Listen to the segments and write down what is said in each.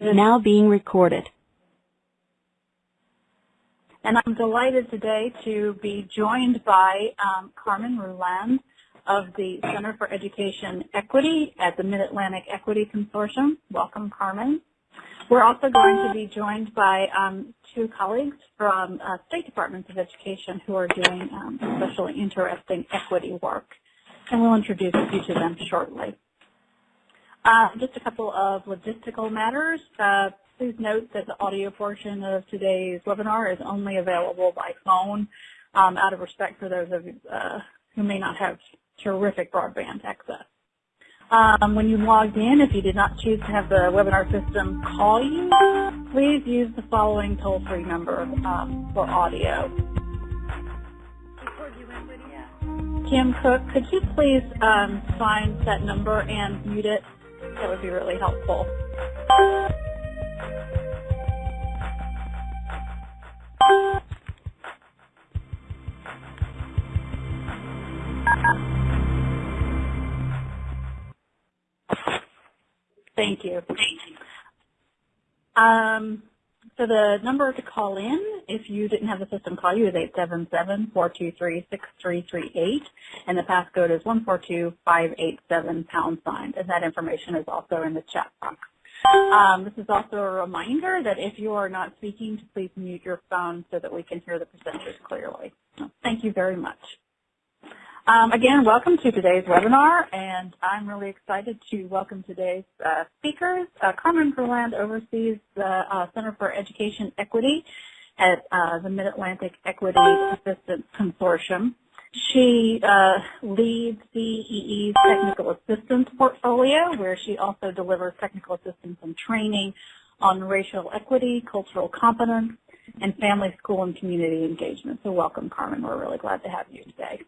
now being recorded. And I'm delighted today to be joined by um, Carmen Ruland of the Center for Education Equity at the Mid-Atlantic Equity Consortium. Welcome, Carmen. We're also going to be joined by um, two colleagues from uh, State Departments of Education who are doing um, especially interesting equity work. And we'll introduce each of them shortly. Uh, just a couple of logistical matters. Uh, please note that the audio portion of today's webinar is only available by phone um, out of respect for those of uh, who may not have terrific broadband access. Um, when you logged in, if you did not choose to have the webinar system call you, please use the following toll-free number um, for audio. Kim Cook, could you please um, find that number and mute it? That would be really helpful. Thank you. Um, so the number to call in, if you didn't have the system call you, is 877-423-6338, and the passcode is 142587 pound sign, and that information is also in the chat box. Um, this is also a reminder that if you are not speaking, to please mute your phone so that we can hear the presenters clearly. Thank you very much. Um, again, welcome to today's webinar, and I'm really excited to welcome today's uh, speakers. Uh, Carmen Ruland oversees the uh, Center for Education Equity at uh, the Mid-Atlantic Equity Assistance Consortium. She uh, leads CEE's technical assistance portfolio, where she also delivers technical assistance and training on racial equity, cultural competence, and family, school, and community engagement. So welcome, Carmen. We're really glad to have you today.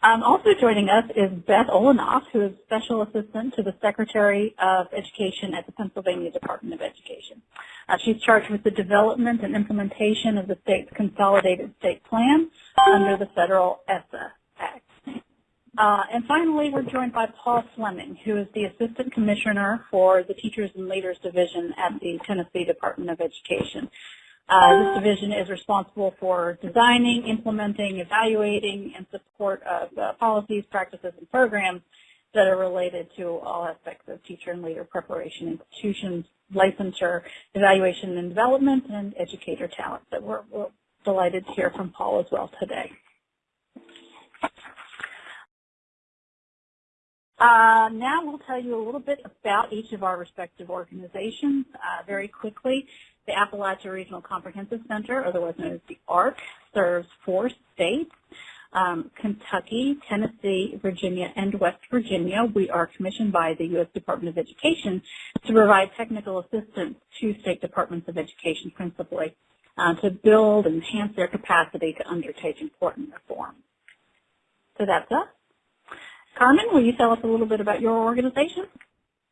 Um, also joining us is Beth Olanoff, who is Special Assistant to the Secretary of Education at the Pennsylvania Department of Education. Uh, she's charged with the development and implementation of the state's Consolidated State Plan under the federal ESSA Act. Uh, and finally, we're joined by Paul Fleming, who is the Assistant Commissioner for the Teachers and Leaders Division at the Tennessee Department of Education. Uh, this division is responsible for designing, implementing, evaluating, and support of uh, policies, practices, and programs that are related to all aspects of teacher and leader preparation, institutions, licensure, evaluation and development, and educator talent. So we're, we're delighted to hear from Paul as well today. Uh, now we'll tell you a little bit about each of our respective organizations uh, very quickly. The Appalachia Regional Comprehensive Center, otherwise known as the ARC, serves four states, um, Kentucky, Tennessee, Virginia, and West Virginia. We are commissioned by the U.S. Department of Education to provide technical assistance to state departments of education principally uh, to build and enhance their capacity to undertake important reform. So that's us. Carmen, will you tell us a little bit about your organization?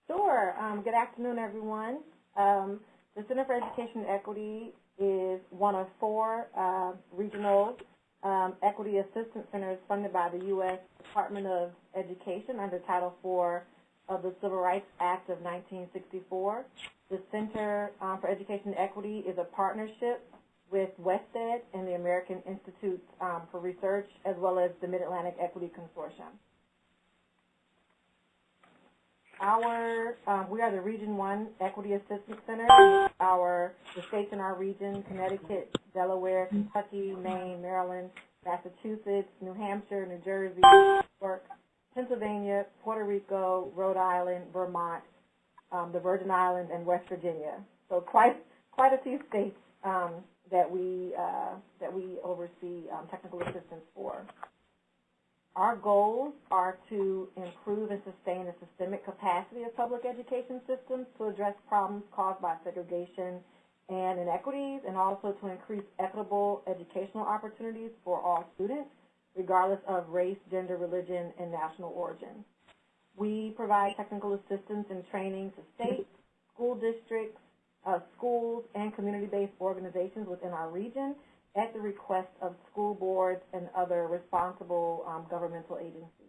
Sure. Um, good afternoon, everyone. Um, the Center for Education Equity is one of four uh, regional um, equity assistance centers funded by the U.S. Department of Education under Title IV of the Civil Rights Act of 1964. The Center um, for Education Equity is a partnership with WestEd and the American Institute um, for Research as well as the Mid-Atlantic Equity Consortium. Our, um, we are the Region 1 Equity Assistance Center. Our, the states in our region, Connecticut, Delaware, Kentucky, Maine, Maryland, Massachusetts, New Hampshire, New Jersey, New York, Pennsylvania, Puerto Rico, Rhode Island, Vermont, um, the Virgin Islands, and West Virginia. So quite, quite a few states um, that we, uh, that we oversee um, technical assistance for. Our goals are to improve and sustain the systemic capacity of public education systems to address problems caused by segregation and inequities, and also to increase equitable educational opportunities for all students, regardless of race, gender, religion, and national origin. We provide technical assistance and training to states, school districts, uh, schools, and community-based organizations within our region at the request of school boards and other responsible um, governmental agencies.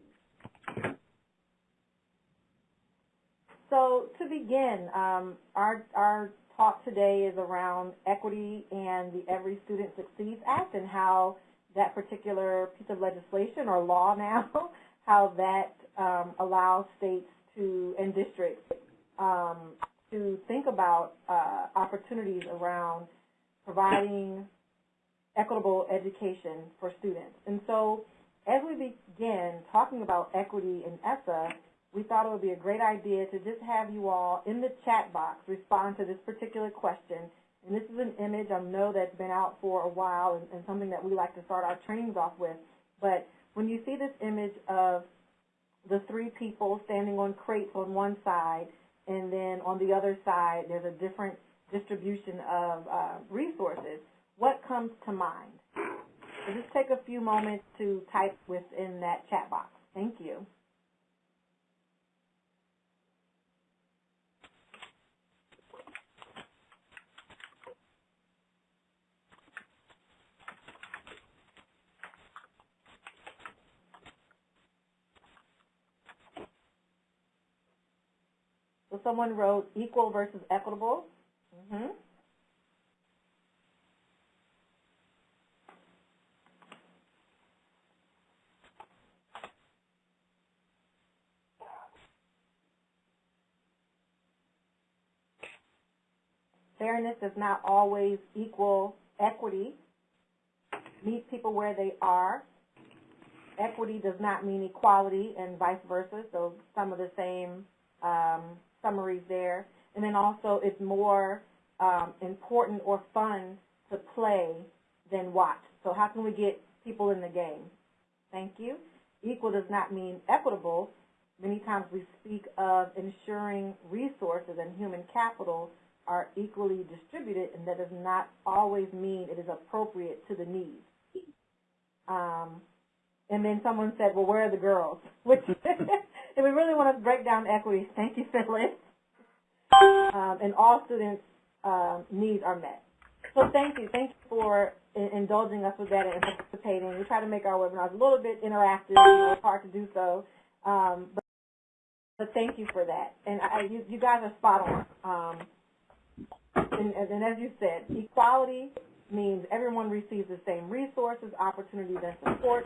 so to begin, um, our, our talk today is around equity and the Every Student Succeeds Act and how that particular piece of legislation or law now, how that um, allows states to and districts um, to think about uh, opportunities around providing equitable education for students. And so as we begin talking about equity in ESSA, we thought it would be a great idea to just have you all in the chat box respond to this particular question. And this is an image I know that's been out for a while and, and something that we like to start our trainings off with. But when you see this image of the three people standing on crates on one side, and then on the other side there's a different distribution of uh, resources, what comes to mind? So just take a few moments to type within that chat box. Thank you. So someone wrote equal versus equitable. Mm-hmm. Fairness does not always equal equity. Meet people where they are. Equity does not mean equality and vice versa, so some of the same um, summaries there. And then also it's more um, important or fun to play than watch. So how can we get people in the game? Thank you. Equal does not mean equitable. Many times we speak of ensuring resources and human capital are equally distributed, and that does not always mean it is appropriate to the needs. Um, and then someone said, well, where are the girls? Which, if we really want to break down equity, thank you, Phyllis. Um, and all students' um, needs are met. So thank you. Thank you for in indulging us with that and participating. We try to make our webinars a little bit interactive. You know, it's hard to do so. Um, but, but thank you for that. And I, you, you guys are spot on. And, and as you said, equality means everyone receives the same resources, opportunities, and support.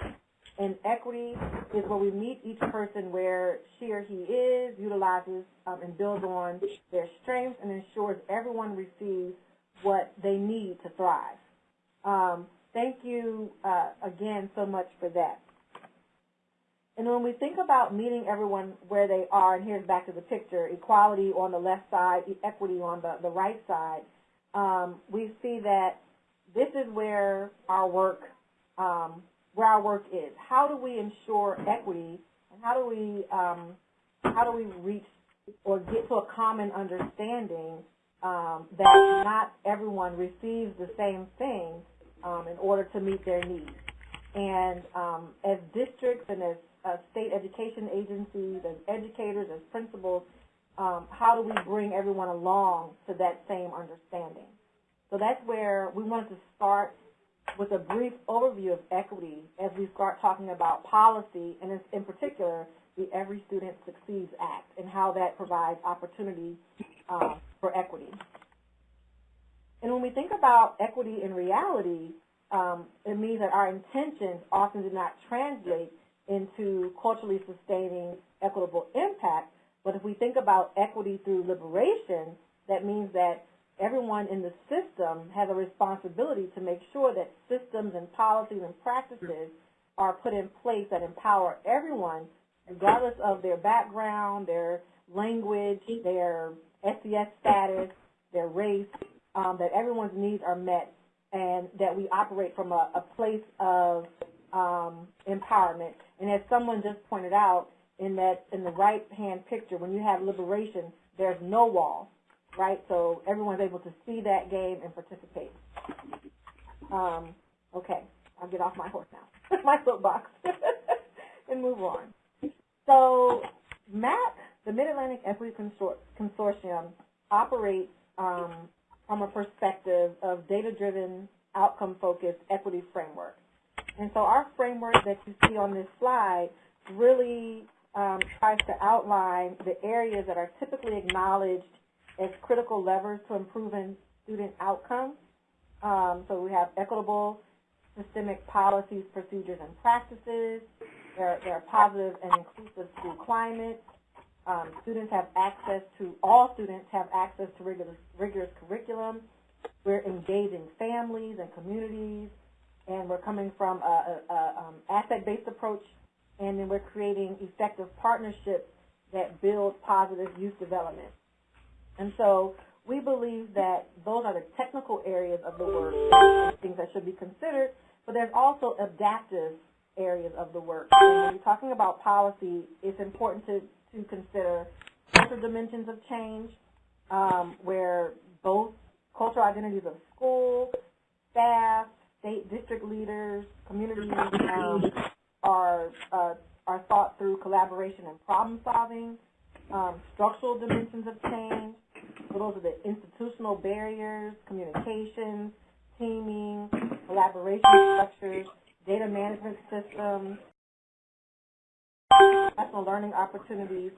And equity is where we meet each person where she or he is, utilizes um, and builds on their strengths, and ensures everyone receives what they need to thrive. Um, thank you uh, again so much for that. And when we think about meeting everyone where they are, and here's back to the picture, equality on the left side, equity on the, the right side, um, we see that this is where our work, um, where our work is. How do we ensure equity, and how do we, um, how do we reach or get to a common understanding um, that not everyone receives the same thing um, in order to meet their needs? And um, as districts and as uh, state education agencies, as educators, as principals, um, how do we bring everyone along to that same understanding? So that's where we wanted to start with a brief overview of equity as we start talking about policy, and in particular, the Every Student Succeeds Act and how that provides opportunity uh, for equity. And when we think about equity in reality, um, it means that our intentions often do not translate into culturally sustaining equitable impact. But if we think about equity through liberation, that means that everyone in the system has a responsibility to make sure that systems and policies and practices are put in place that empower everyone, regardless of their background, their language, their SES status, their race, um, that everyone's needs are met and that we operate from a, a place of um, empowerment. And as someone just pointed out, in that in the right hand picture, when you have liberation, there's no wall, right? So everyone's able to see that game and participate. Um, okay, I'll get off my horse now, my soapbox, and move on. So MAC, the Mid-Atlantic Equity Consor Consortium, operates um, from a perspective of data-driven, outcome-focused equity framework. And so our framework that you see on this slide really um, tries to outline the areas that are typically acknowledged as critical levers to improving student outcomes. Um, so we have equitable systemic policies, procedures, and practices. There, there are positive and inclusive school climates. Um, students have access to, all students have access to rigorous, rigorous curriculum. We're engaging families and communities, and we're coming from a, a, a um, asset-based approach, and then we're creating effective partnerships that build positive youth development. And so we believe that those are the technical areas of the work, things that should be considered, but there's also adaptive areas of the work. And when you're talking about policy, it's important to, to consider cultural dimensions of change, um, where both cultural identities of school, staff, state district leaders, community um, are, uh, are thought through collaboration and problem solving, um, structural dimensions of change, so those are the institutional barriers, communications, teaming, collaboration structures, data management systems, professional learning opportunities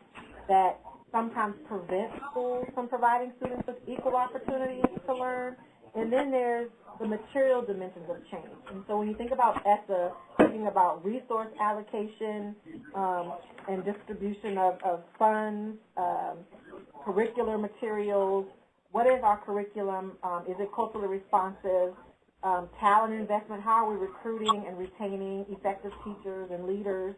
that sometimes prevent schools from providing students with equal opportunities to learn. And then there's the material dimensions of change. And so when you think about ESSA, thinking about resource allocation um, and distribution of, of funds, um, curricular materials, what is our curriculum, um, is it culturally responsive, um, talent investment, how are we recruiting and retaining effective teachers and leaders,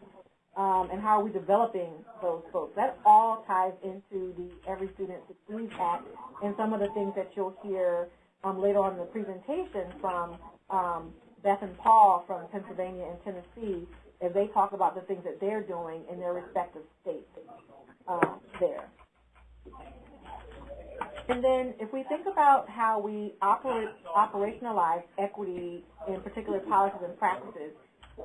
um, and how are we developing those folks. That all ties into the Every Student Succeeds Act and some of the things that you'll hear um, later on in the presentation from um, Beth and Paul from Pennsylvania and Tennessee as they talk about the things that they're doing in their respective states um, there. And then if we think about how we operate, operationalize equity in particular policies and practices,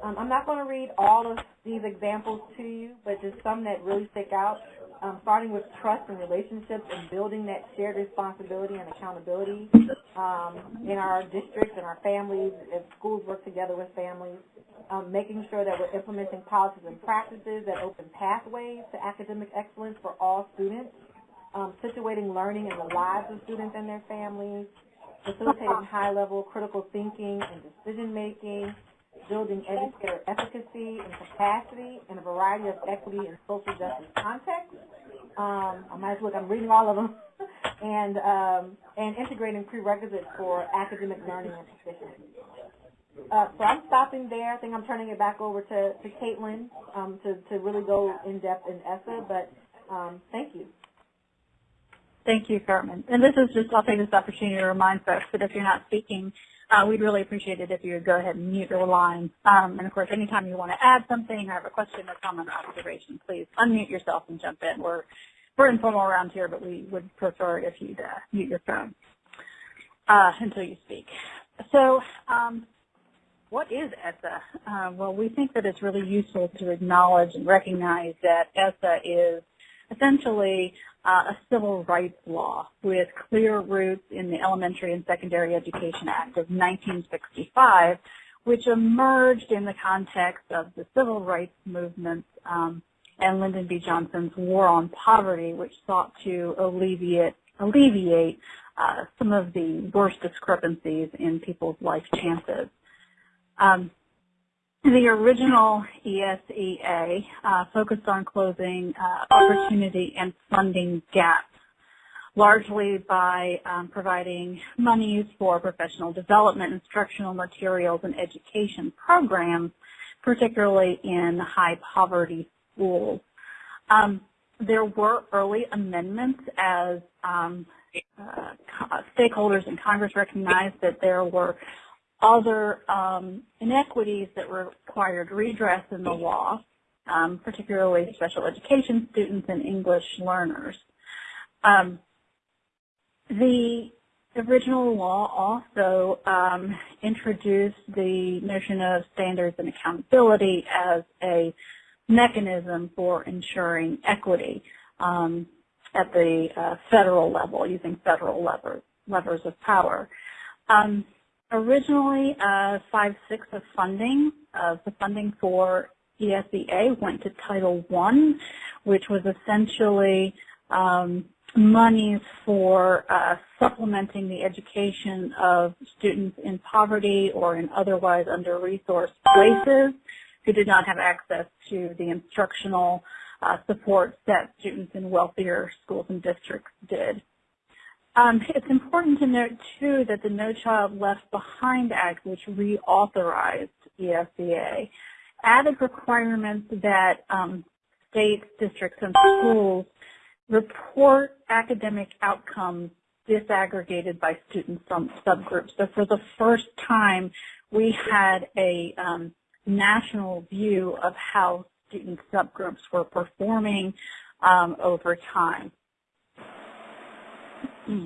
um, I'm not going to read all of these examples to you, but just some that really stick out, um, starting with trust and relationships and building that shared responsibility and accountability um, in our districts and our families, as schools work together with families, um, making sure that we're implementing policies and practices that open pathways to academic excellence for all students, um, situating learning in the lives of students and their families, facilitating high-level critical thinking and decision-making, building educator efficacy and capacity in a variety of equity and social justice contexts. Um, I might as well, I'm reading all of them, and, um, and integrating prerequisites for academic learning and proficiency. Uh, so I'm stopping there. I think I'm turning it back over to, to Caitlin um, to, to really go in depth in ESSA, but um, thank you. Thank you, Carmen. And this is just, I'll take this opportunity to remind folks that if you're not speaking, uh, we'd really appreciate it if you would go ahead and mute your line. Um, and of course, anytime you want to add something or have a question or comment or observation, please unmute yourself and jump in. We're, we're informal around here, but we would prefer if you'd uh, mute your phone uh, until you speak. So um, what is ESSA? Uh, well, we think that it's really useful to acknowledge and recognize that ESSA is essentially uh, a civil rights law with clear roots in the Elementary and Secondary Education Act of 1965, which emerged in the context of the civil rights movement um, and Lyndon B. Johnson's War on Poverty, which sought to alleviate, alleviate uh, some of the worst discrepancies in people's life chances. Um, the original ESEA uh, focused on closing uh, opportunity and funding gaps, largely by um, providing monies for professional development, instructional materials, and education programs, particularly in high poverty schools. Um, there were early amendments as um, uh, stakeholders in Congress recognized that there were other um, inequities that required redress in the law, um, particularly special education students and English learners. Um, the original law also um, introduced the notion of standards and accountability as a mechanism for ensuring equity um, at the uh, federal level using federal lever, levers of power. Um, originally uh, five-sixths of funding of the funding for ESEA went to Title I, which was essentially um, monies for uh, supplementing the education of students in poverty or in otherwise under-resourced places who did not have access to the instructional uh, supports that students in wealthier schools and districts did. Um, it's important to note, too, that the No Child Left Behind Act, which reauthorized ESEA, added requirements that um, states, districts, and schools report academic outcomes disaggregated by student subgroups. So for the first time, we had a um, national view of how student subgroups were performing um, over time.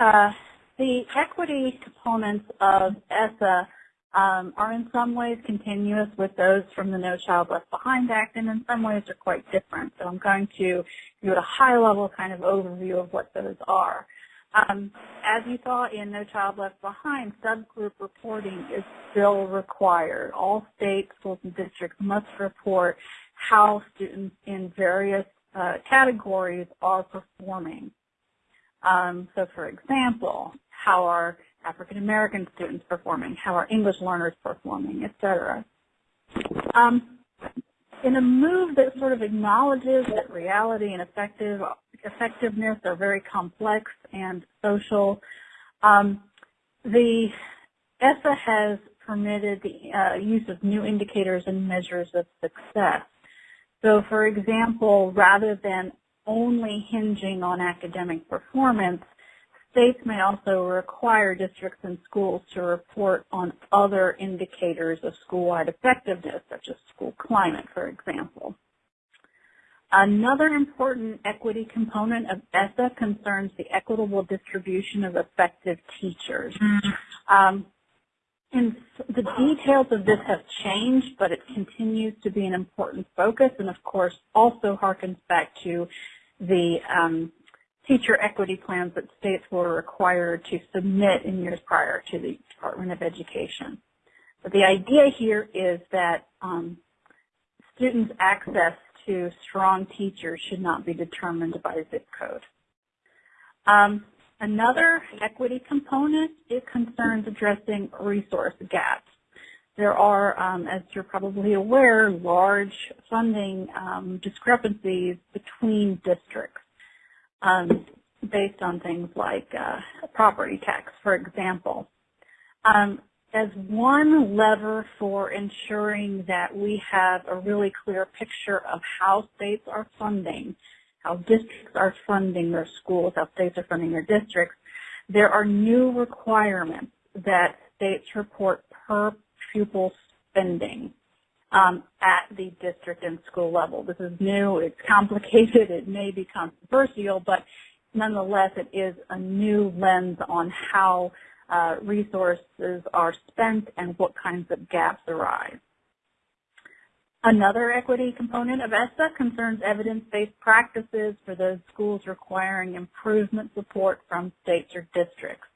Uh, the equity components of ESSA um, are in some ways continuous with those from the No Child Left Behind Act, and in some ways are quite different. So I'm going to give a high-level kind of overview of what those are. Um, as you saw in No Child Left Behind, subgroup reporting is still required. All states, schools, and districts must report how students in various uh, categories are performing. Um, so for example, how are African American students performing, how are English learners performing, etc. Um, in a move that sort of acknowledges that reality and effective, effectiveness are very complex and social, um, the ESSA has permitted the uh, use of new indicators and measures of success. So for example, rather than only hinging on academic performance, States may also require districts and schools to report on other indicators of school-wide effectiveness, such as school climate, for example. Another important equity component of ESSA concerns the equitable distribution of effective teachers. Um, and the details of this have changed, but it continues to be an important focus and, of course, also harkens back to the um, teacher equity plans that states were required to submit in years prior to the Department of Education. But the idea here is that um, students' access to strong teachers should not be determined by zip code. Um, another equity component is concerns addressing resource gaps. There are, um, as you're probably aware, large funding um, discrepancies between districts um, based on things like uh, property tax, for example. Um, as one lever for ensuring that we have a really clear picture of how states are funding, how districts are funding their schools, how states are funding their districts, there are new requirements that states report per pupil spending um, at the district and school level. This is new, it's complicated, it may be controversial, but nonetheless it is a new lens on how uh, resources are spent and what kinds of gaps arise. Another equity component of ESSA concerns evidence-based practices for those schools requiring improvement support from states or districts.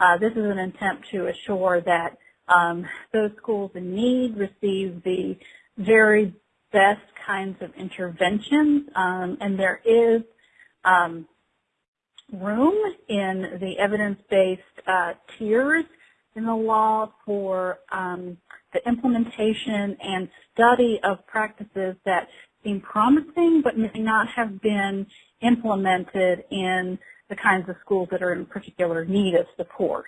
Uh, this is an attempt to assure that um, those schools in need receive the very best kinds of interventions, um, and there is um, room in the evidence-based uh, tiers in the law for um, the implementation and study of practices that seem promising but may not have been implemented in the kinds of schools that are in particular need of support.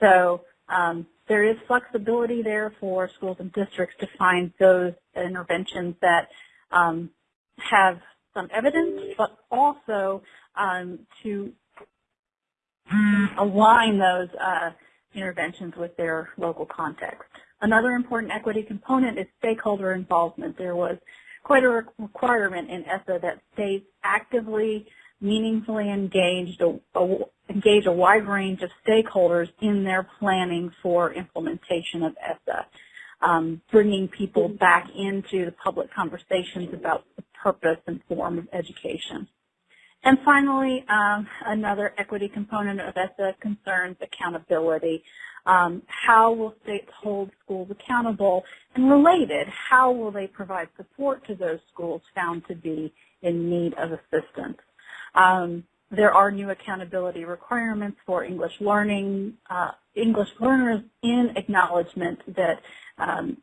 So um, there is flexibility there for schools and districts to find those interventions that um, have some evidence, but also um, to align those uh, interventions with their local context. Another important equity component is stakeholder involvement. There was quite a requirement in ESSA that states actively meaningfully engaged a, a, engage a wide range of stakeholders in their planning for implementation of ESSA, um, bringing people back into the public conversations about the purpose and form of education. And finally, um, another equity component of ESSA concerns accountability. Um, how will states hold schools accountable? And related, how will they provide support to those schools found to be in need of assistance? Um, there are new accountability requirements for English learning, uh, English learners in acknowledgement that um,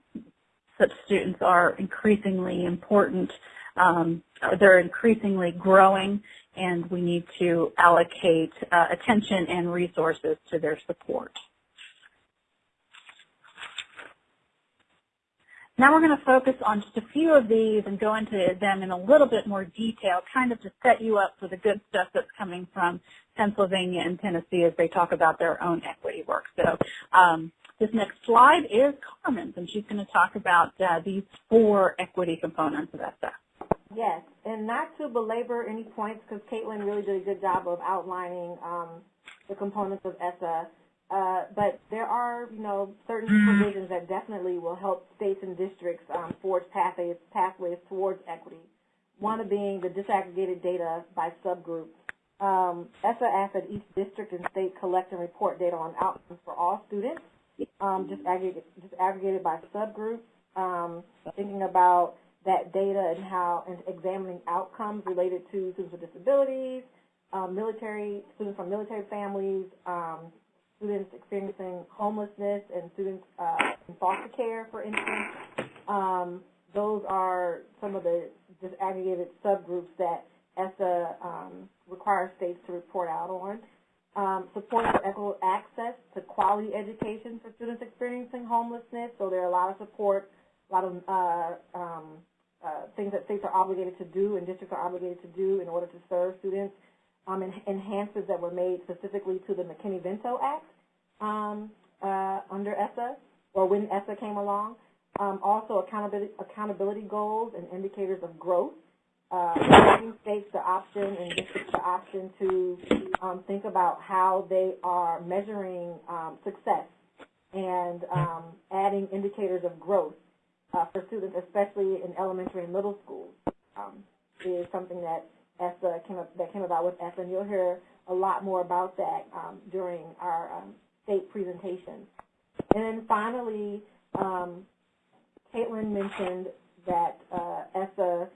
such students are increasingly important. Um, they're increasingly growing and we need to allocate uh, attention and resources to their support. Now we're going to focus on just a few of these and go into them in a little bit more detail, kind of to set you up for the good stuff that's coming from Pennsylvania and Tennessee as they talk about their own equity work. So um, this next slide is Carmen's, and she's going to talk about uh, these four equity components of ESSA. Yes, and not to belabor any points because Caitlin really did a good job of outlining um, the components of ESSA. Uh, but there are, you know, certain provisions that definitely will help states and districts um, forge pathways, pathways towards equity. One of being the disaggregated data by subgroup. Um, ESSA asks that each district and state collect and report data on outcomes for all students, um, disaggregated, disaggregated by subgroup. Um, thinking about that data and how and examining outcomes related to students with disabilities, um, military students from military families, um, students experiencing homelessness, and students uh, in foster care, for instance. Um, those are some of the disaggregated subgroups that ESSA um, requires states to report out on. Um, support for equitable access to quality education for students experiencing homelessness. So there are a lot of support, a lot of uh, um, uh, things that states are obligated to do and districts are obligated to do in order to serve students, um, and enhancements that were made specifically to the McKinney-Vento Act um, uh, under ESSA, or when ESSA came along. Um, also, accountability, accountability goals and indicators of growth, uh, giving states the option and districts the option to um, think about how they are measuring um, success and um, adding indicators of growth uh, for students, especially in elementary and middle schools, um, is something that ESSA came up, that came about with ESSA, and you'll hear a lot more about that um, during our um, state presentation. And then finally, um, Caitlin mentioned that uh, ESSA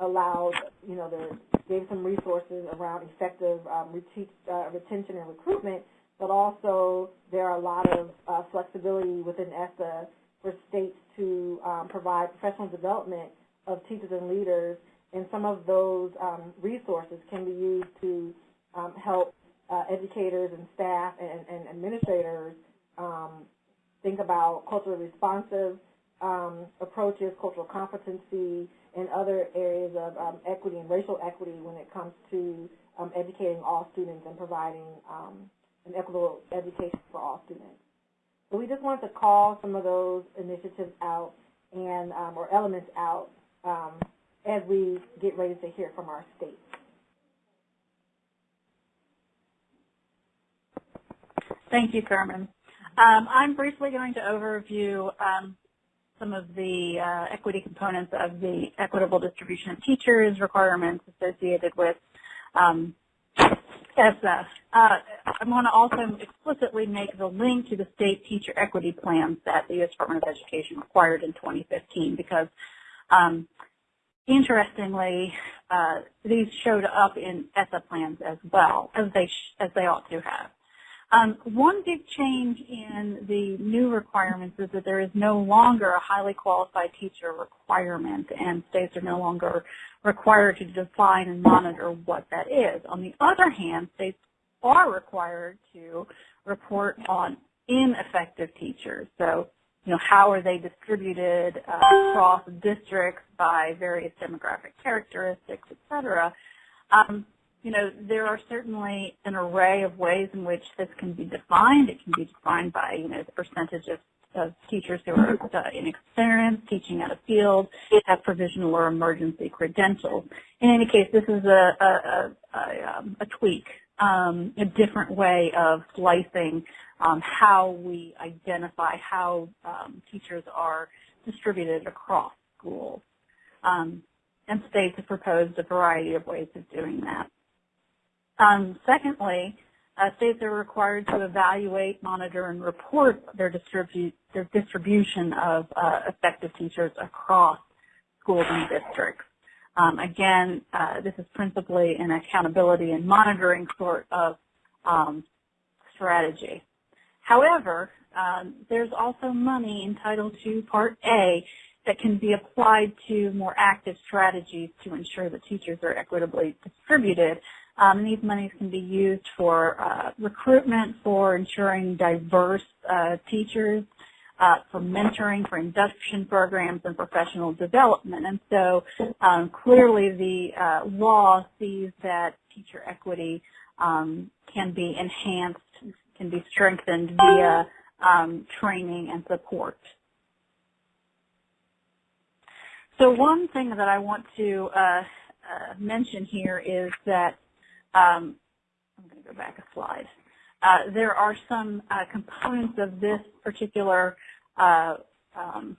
allowed, you know, the, gave some resources around effective um, uh, retention and recruitment, but also there are a lot of uh, flexibility within ESSA for states to um, provide professional development of teachers and leaders, and some of those um, resources can be used to um, help uh, educators and staff and, and administrators um, think about culturally responsive um, approaches, cultural competency, and other areas of um, equity and racial equity when it comes to educating all students and providing an equitable education for all students. So we just wanted to call some of those initiatives out and um, or elements out um, as we get ready to hear from our state. Thank you, Carmen. Um, I'm briefly going to overview um, some of the uh, equity components of the equitable distribution of teachers requirements associated with um, ESSA. Uh, I want to also explicitly make the link to the state teacher equity plans that the U.S. Department of Education required in 2015 because um, interestingly, uh, these showed up in ESSA plans as well, as they, as they ought to have. Um, one big change in the new requirements is that there is no longer a highly qualified teacher requirement, and states are no longer required to define and monitor what that is. On the other hand, states are required to report on ineffective teachers. So, you know, how are they distributed uh, across districts by various demographic characteristics, et cetera. Um, you know, there are certainly an array of ways in which this can be defined. It can be defined by, you know, the percentage of, of teachers who are uh, inexperienced, teaching out of field, have provisional or emergency credentials. In any case, this is a, a, a, a, um, a tweak, um, a different way of slicing um, how we identify how um, teachers are distributed across schools. Um, and states have proposed a variety of ways of doing that. Um, secondly, uh, states are required to evaluate, monitor, and report their, distribu- their distribution of uh, effective teachers across schools and districts. Um, again, uh, this is principally an accountability and monitoring sort of um, strategy. However, um, there's also money in Title II Part A that can be applied to more active strategies to ensure that teachers are equitably distributed. Um, these monies can be used for uh, recruitment, for ensuring diverse uh, teachers, uh, for mentoring, for induction programs, and professional development. And so um, clearly the uh, law sees that teacher equity um, can be enhanced, can be strengthened via um, training and support. So one thing that I want to uh, uh, mention here is that, um, I'm going to go back a slide. Uh, there are some uh, components of this particular uh, um,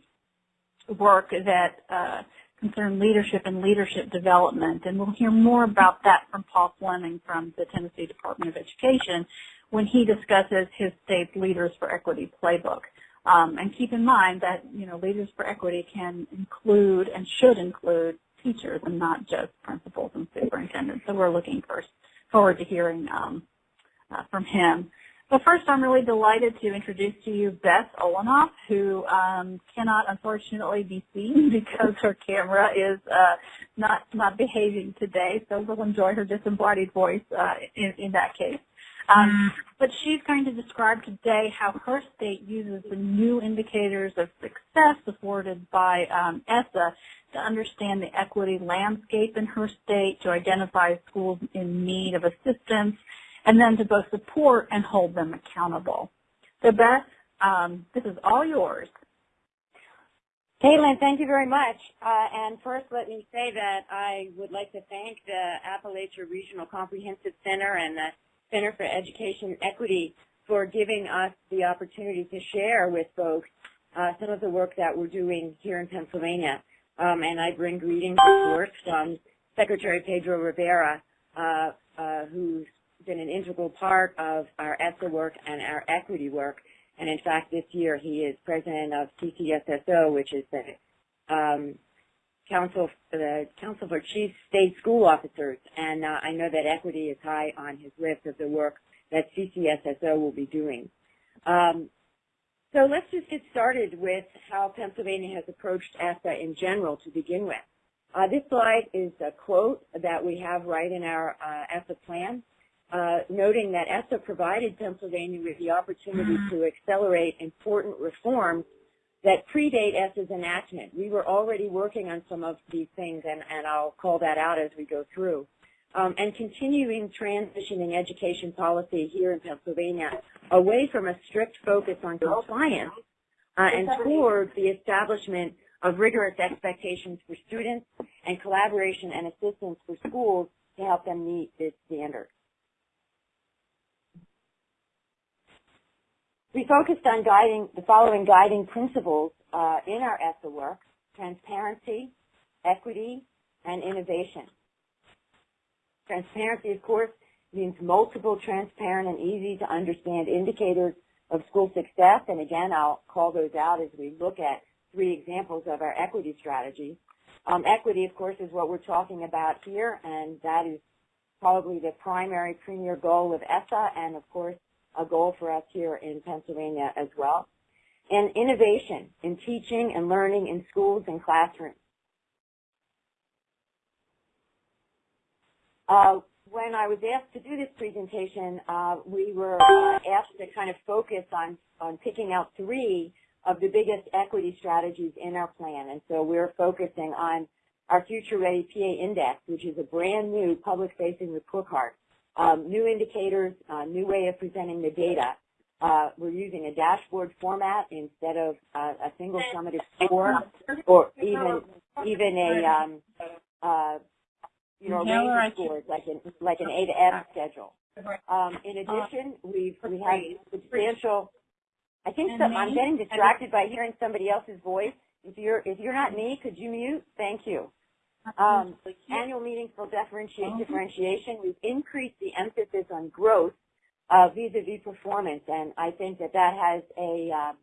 work that uh, concern leadership and leadership development, and we'll hear more about that from Paul Fleming from the Tennessee Department of Education when he discusses his state's Leaders for Equity playbook. Um, and keep in mind that, you know, Leaders for Equity can include and should include teachers and not just principals and superintendents. So we're looking first, forward to hearing um, uh, from him. But first, I'm really delighted to introduce to you Beth Olanoff, who um, cannot unfortunately be seen because her camera is uh, not not behaving today. So we'll enjoy her disembodied voice uh, in, in that case. Um, but she's going to describe today how her state uses the new indicators of success afforded by um, ESSA to understand the equity landscape in her state, to identify schools in need of assistance, and then to both support and hold them accountable. So Beth, um, this is all yours. Caitlin, thank you very much. Uh, and first, let me say that I would like to thank the Appalachia Regional Comprehensive Center and the Center for Education Equity for giving us the opportunity to share with folks uh, some of the work that we're doing here in Pennsylvania. Um, and I bring greetings, of course, from Secretary Pedro Rivera, uh, uh, who's been an integral part of our ESSA work and our equity work. And in fact, this year he is president of CCSSO, which is the um, Council, the Council for Chief State School Officers. And uh, I know that equity is high on his list of the work that CCSSO will be doing. Um, so let's just get started with how Pennsylvania has approached ESSA in general to begin with. Uh, this slide is a quote that we have right in our uh, ESSA plan uh, noting that ESSA provided Pennsylvania with the opportunity mm-hmm. to accelerate important reforms that predate ESSA's enactment. We were already working on some of these things, and, and I'll call that out as we go through. Um, and continuing transitioning education policy here in Pennsylvania away from a strict focus on compliance uh, and toward the establishment of rigorous expectations for students and collaboration and assistance for schools to help them meet this standard. We focused on guiding the following guiding principles uh, in our ESSA work, transparency, equity, and innovation. Transparency, of course, means multiple transparent and easy to understand indicators of school success, and again, I'll call those out as we look at three examples of our equity strategy. Um, equity, of course, is what we're talking about here, and that is probably the primary premier goal of ESSA, and of course, a goal for us here in Pennsylvania as well. And innovation in teaching and learning in schools and classrooms. Uh, when I was asked to do this presentation, uh, we were uh, asked to kind of focus on, on picking out three of the biggest equity strategies in our plan. And so we're focusing on our Future Ready PA Index, which is a brand new public-facing report card um, new indicators, uh, new way of presenting the data. Uh, we're using a dashboard format instead of uh, a single summative score or even even a um, uh, you know range of scores like an like an A to F schedule. Um, in addition, we've we have substantial. I think I'm getting distracted by hearing somebody else's voice. If you're if you're not me, could you mute? Thank you. Um, annual meetings for differentiate, differentiation. We've increased the emphasis on growth uh, vis-a-vis performance, and I think that that has a uh,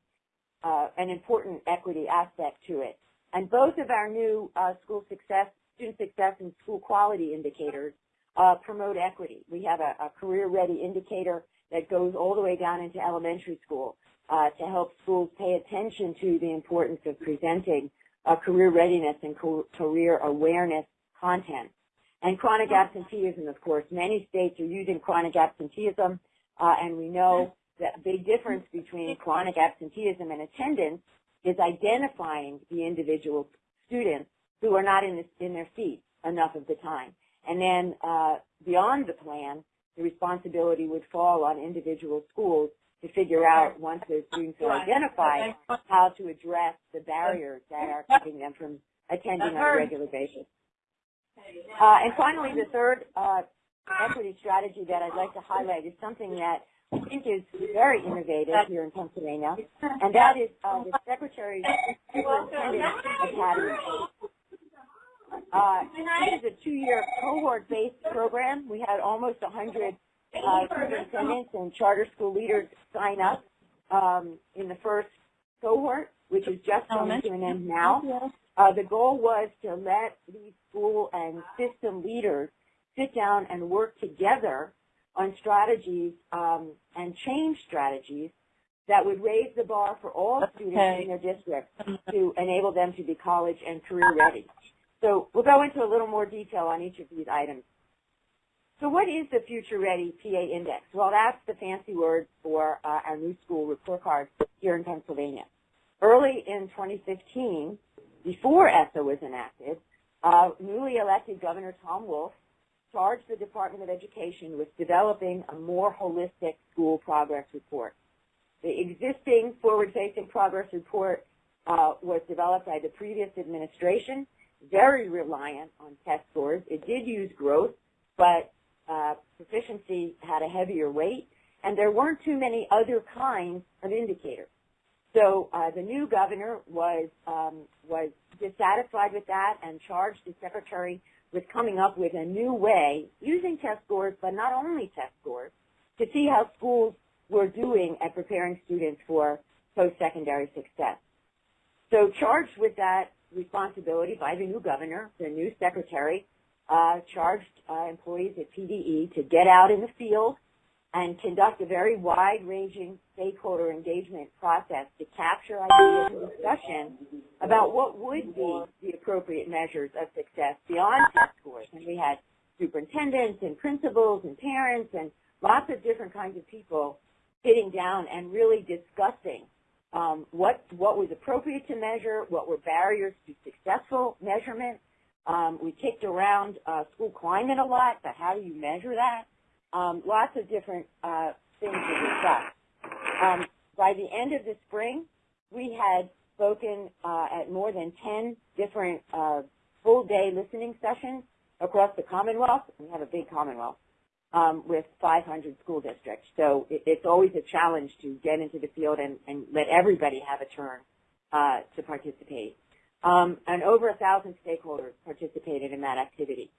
uh, an important equity aspect to it. And both of our new uh, school success, student success, and school quality indicators uh, promote equity. We have a, a career-ready indicator that goes all the way down into elementary school uh, to help schools pay attention to the importance of presenting uh, career readiness and career awareness content. And chronic absenteeism, of course. Many states are using chronic absenteeism, uh, and we know that the big difference between chronic absenteeism and attendance is identifying the individual students who are not in, the, in their seats enough of the time. And then uh, beyond the plan, the responsibility would fall on individual schools to figure out once those students are identified how to address the barriers that are keeping them from attending on a regular basis. Uh, and finally, the third uh, equity strategy that I'd like to highlight is something that I think is very innovative here in Pennsylvania, and that is uh, the Secretary Superintendent Academy. Uh, this is a two-year cohort-based program. We had almost 100 uh, superintendents and charter school leaders sign up um, in the first cohort, which is just coming to an end now. Uh, the goal was to let these school and system leaders sit down and work together on strategies um, and change strategies that would raise the bar for all students in their district to enable them to be college and career ready. So we'll go into a little more detail on each of these items. So what is the Future Ready PA Index? Well, that's the fancy word for uh, our new school report card here in Pennsylvania. Early in 2015, before ESSA was enacted, uh, newly elected Governor Tom Wolf charged the Department of Education with developing a more holistic school progress report. The existing forward-facing progress report uh, was developed by the previous administration, very reliant on test scores. It did use growth, but uh, proficiency had a heavier weight, and there weren't too many other kinds of indicators. So uh, the new governor was um, was dissatisfied with that and charged the secretary with coming up with a new way using test scores, but not only test scores, to see how schools were doing at preparing students for post-secondary success. So charged with that responsibility by the new governor, the new secretary, uh, charged uh, employees at PDE to get out in the field and conduct a very wide-ranging stakeholder engagement process to capture ideas and discussion about what would be the appropriate measures of success beyond test scores. And we had superintendents and principals and parents and lots of different kinds of people sitting down and really discussing um, what what was appropriate to measure, what were barriers to successful measurement. Um, we kicked around uh, school climate a lot, but how do you measure that? Um, lots of different uh, things to discuss. Um, by the end of the spring, we had spoken uh, at more than 10 different uh, full-day listening sessions across the Commonwealth. We have a big Commonwealth um, with 500 school districts. So it, it's always a challenge to get into the field and, and let everybody have a turn uh, to participate. Um, and over a thousand stakeholders participated in that activity.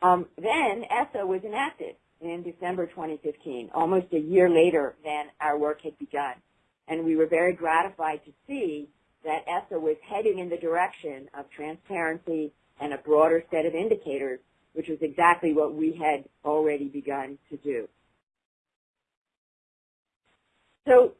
Um, then ESSA was enacted in December 2015, almost a year later than our work had begun. And we were very gratified to see that ESSA was heading in the direction of transparency and a broader set of indicators, which was exactly what we had already begun to do. So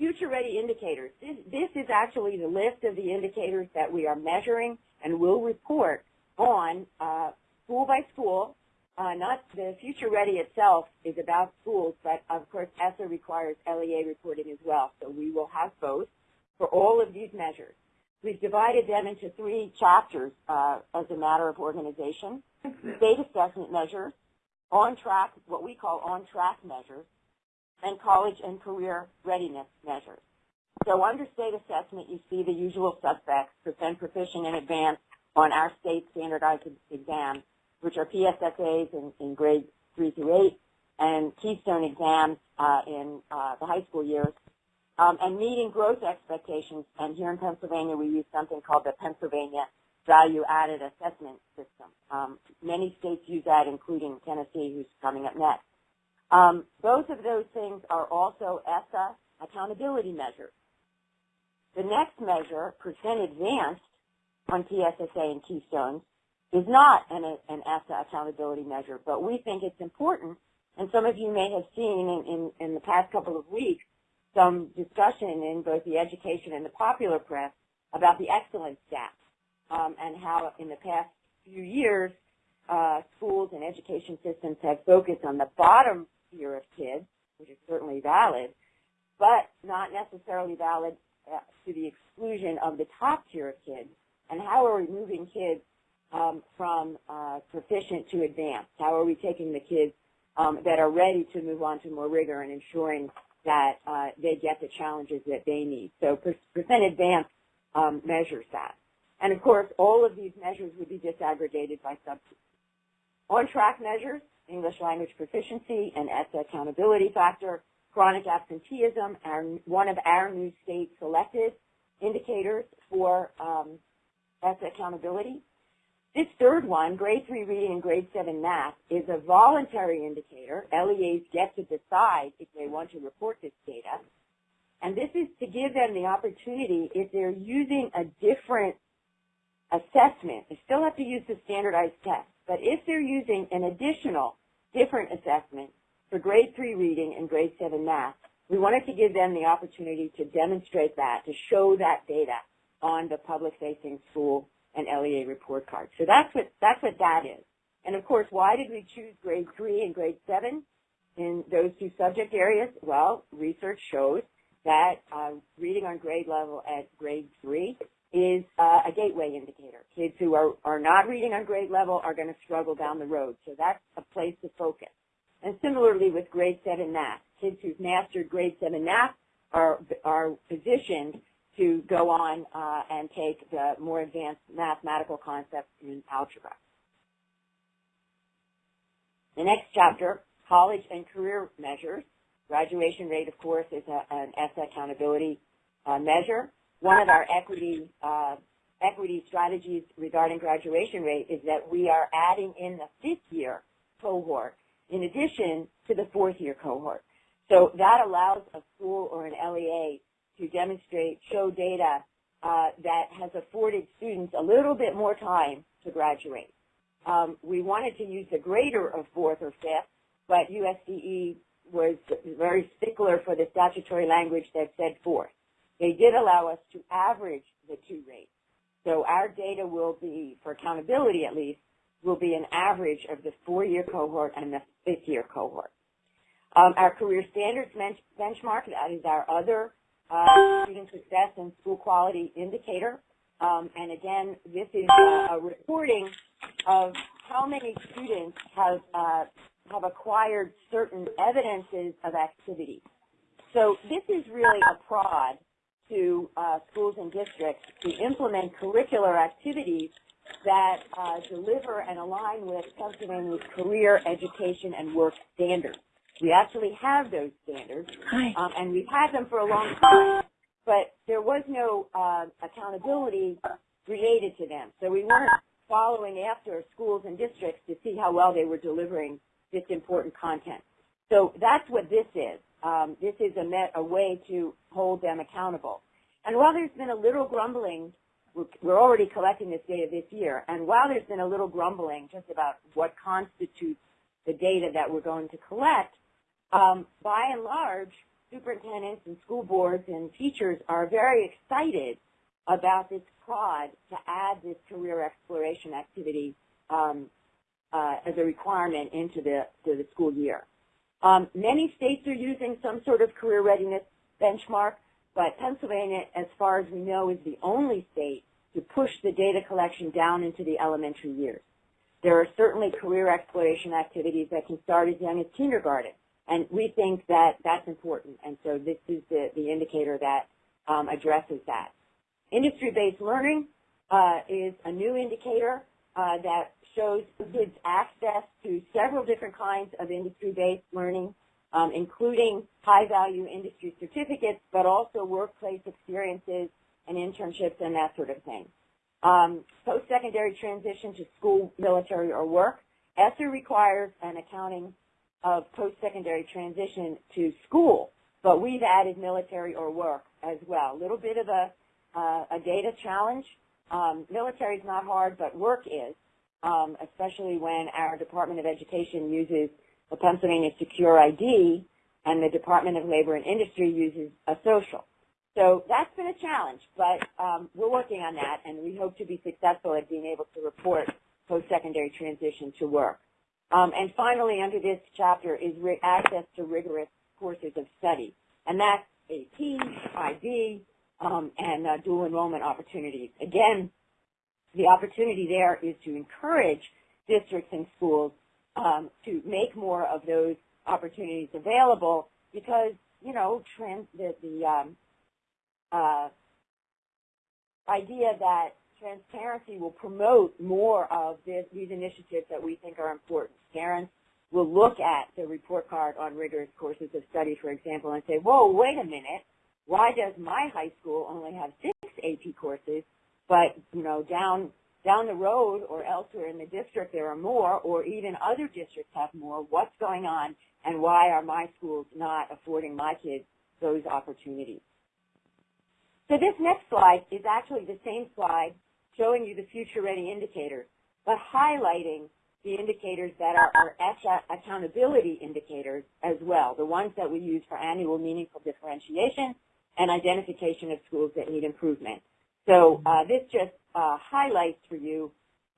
future ready indicators. This, this is actually the list of the indicators that we are measuring and will report on uh, school by school. Uh, not the future ready itself is about schools, but of course ESSA requires LEA reporting as well. So we will have both for all of these measures. We've divided them into three chapters uh, as a matter of organization. State assessment measures, on track, what we call on track measures, and college and career readiness measures. So under state assessment, you see the usual suspects, percent proficient in advance on our state standardized exams, which are PSSAs in, in grades 3 through 8, and Keystone exams uh, in uh, the high school years, um, and meeting growth expectations. And here in Pennsylvania, we use something called the Pennsylvania value-added assessment system. Um, many states use that, including Tennessee, who's coming up next. Um, both of those things are also ESSA accountability measures. The next measure, percent advanced on PSSA and Keystones, is not an, an ESSA accountability measure, but we think it's important, and some of you may have seen in, in, in the past couple of weeks some discussion in both the education and the popular press about the excellence gap um, and how in the past few years uh, schools and education systems have focused on the bottom tier of kids, which is certainly valid, but not necessarily valid uh, to the exclusion of the top tier of kids. And how are we moving kids um, from uh, proficient to advanced? How are we taking the kids um, that are ready to move on to more rigor and ensuring that uh, they get the challenges that they need? So percent advanced um, measures that. And of course, all of these measures would be disaggregated by subgroups. On-track measures, English language proficiency and ESSA accountability factor, chronic absenteeism, are one of our new state selected indicators for um, ESSA accountability. This third one, grade 3 reading and grade 7 math, is a voluntary indicator. LEAs get to decide if they want to report this data. And this is to give them the opportunity, if they're using a different assessment, they still have to use the standardized test, but if they're using an additional different assessment for grade 3 reading and grade 7 math, we wanted to give them the opportunity to demonstrate that, to show that data on the public-facing school and LEA report card. So that's what, that's what that is. And of course, why did we choose grade 3 and grade 7 in those two subject areas? Well, research shows that uh, reading on grade level at grade 3 is uh, a gateway indicator. Kids who are, are not reading on grade level are going to struggle down the road. So that's a place to focus. And similarly with grade 7 math, kids who've mastered grade 7 math are, are positioned to go on uh, and take the more advanced mathematical concepts in algebra. The next chapter, college and career measures. Graduation rate, of course, is a, an ESSA accountability uh, measure. One of our equity uh, equity strategies regarding graduation rate is that we are adding in the fifth year cohort in addition to the fourth year cohort. So that allows a school or an LEA to demonstrate, show data uh, that has afforded students a little bit more time to graduate. Um, we wanted to use the greater of fourth or fifth, but USDE was very stickler for the statutory language that said fourth. They did allow us to average the two rates. So our data will be, for accountability at least, will be an average of the four-year cohort and the fifth-year cohort. Um, our career standards benchmark, that is our other uh, student success and school quality indicator. Um, and again, this is uh, a reporting of how many students have uh, have acquired certain evidences of activity. So this is really a prod to uh, schools and districts to implement curricular activities that uh, deliver and align with Pennsylvania's career, education, and work standards. We actually have those standards, um, and we've had them for a long time, but there was no uh, accountability related to them. So we weren't following after schools and districts to see how well they were delivering this important content. So that's what this is. Um, this is a, met, a way to hold them accountable. And while there's been a little grumbling, we're already collecting this data this year, and while there's been a little grumbling just about what constitutes the data that we're going to collect, um, by and large, superintendents and school boards and teachers are very excited about this prod to add this career exploration activity um, uh, as a requirement into the, the school year. Um, many states are using some sort of career readiness benchmark, but Pennsylvania, as far as we know, is the only state to push the data collection down into the elementary years. There are certainly career exploration activities that can start as young as kindergarten, and we think that that's important, and so this is the, the indicator that um, addresses that. Industry-based learning uh, is a new indicator uh, that shows kids access to several different kinds of industry-based learning, um, including high-value industry certificates, but also workplace experiences and internships and that sort of thing. Um, post-secondary transition to school, military, or work. ESSA requires an accounting of post-secondary transition to school, but we've added military or work as well. A little bit of a, uh, a data challenge. Um, military is not hard, but work is, um, especially when our Department of Education uses the Pennsylvania Secure ID and the Department of Labor and Industry uses a social. So that's been a challenge, but um, we're working on that, and we hope to be successful at being able to report post-secondary transition to work. Um, and finally, under this chapter is access to rigorous courses of study, and that's AP, IB, um, and uh, dual enrollment opportunities. Again, the opportunity there is to encourage districts and schools um, to make more of those opportunities available because, you know, trans, the, the um, uh, idea that transparency will promote more of this, these initiatives that we think are important. Parents will look at the report card on rigorous courses of study, for example, and say, whoa, wait a minute, why does my high school only have six AP courses, but, you know, down down the road or elsewhere in the district there are more, or even other districts have more. What's going on, and why are my schools not affording my kids those opportunities? So this next slide is actually the same slide showing you the future ready indicators, but highlighting the indicators that are our accountability indicators as well, the ones that we use for annual meaningful differentiation and identification of schools that need improvement. So uh, this just uh, highlights for you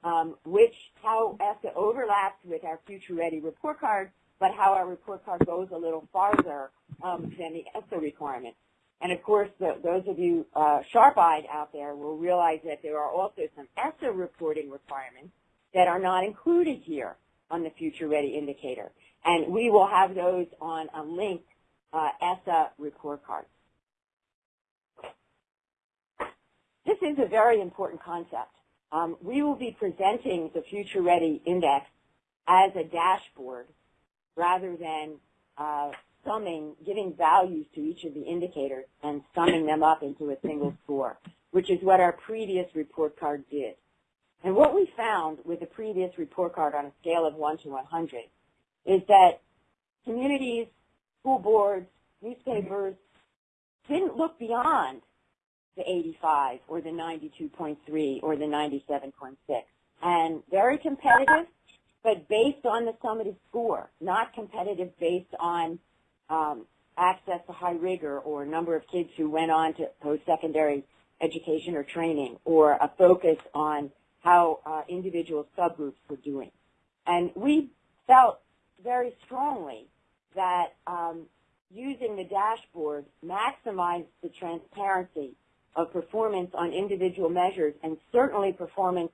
um, which how ESSA overlaps with our Future Ready report card, but how our report card goes a little farther um, than the ESSA requirements. And of course, the, those of you uh, sharp-eyed out there will realize that there are also some ESSA reporting requirements that are not included here on the Future Ready indicator. And we will have those on a linked uh, ESSA report card. This is a very important concept. Um, we will be presenting the Future Ready Index as a dashboard rather than uh, summing, giving values to each of the indicators and summing them up into a single score, which is what our previous report card did. And what we found with the previous report card on a scale of 1 to 100 is that communities, school boards, newspapers didn't look beyond the 85 or the 92.3 or the 97.6. And very competitive, but based on the summative score, not competitive based on um, access to high rigor or number of kids who went on to post-secondary education or training or a focus on how uh, individual subgroups were doing. And we felt very strongly that um, using the dashboard maximized the transparency of performance on individual measures and certainly performance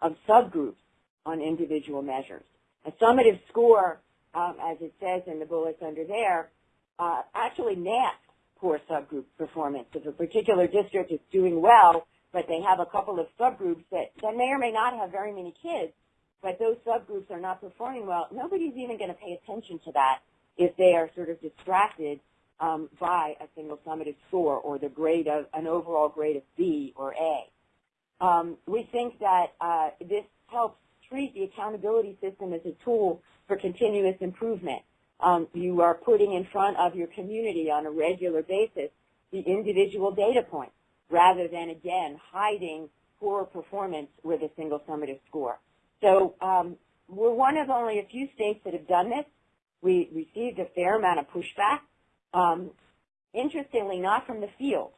of subgroups on individual measures. A summative score, um, as it says in the bullets under there, uh, actually masks poor subgroup performance. If a particular district is doing well, but they have a couple of subgroups that, that may or may not have very many kids, but those subgroups are not performing well, nobody's even going to pay attention to that if they are sort of distracted um, by a single summative score or the grade of an overall grade of B or A. Um, we think that uh, this helps treat the accountability system as a tool for continuous improvement. Um, you are putting in front of your community on a regular basis the individual data points rather than, again, hiding poor performance with a single summative score. So um, we're one of only a few states that have done this. We received a fair amount of pushback um, interestingly, not from the field.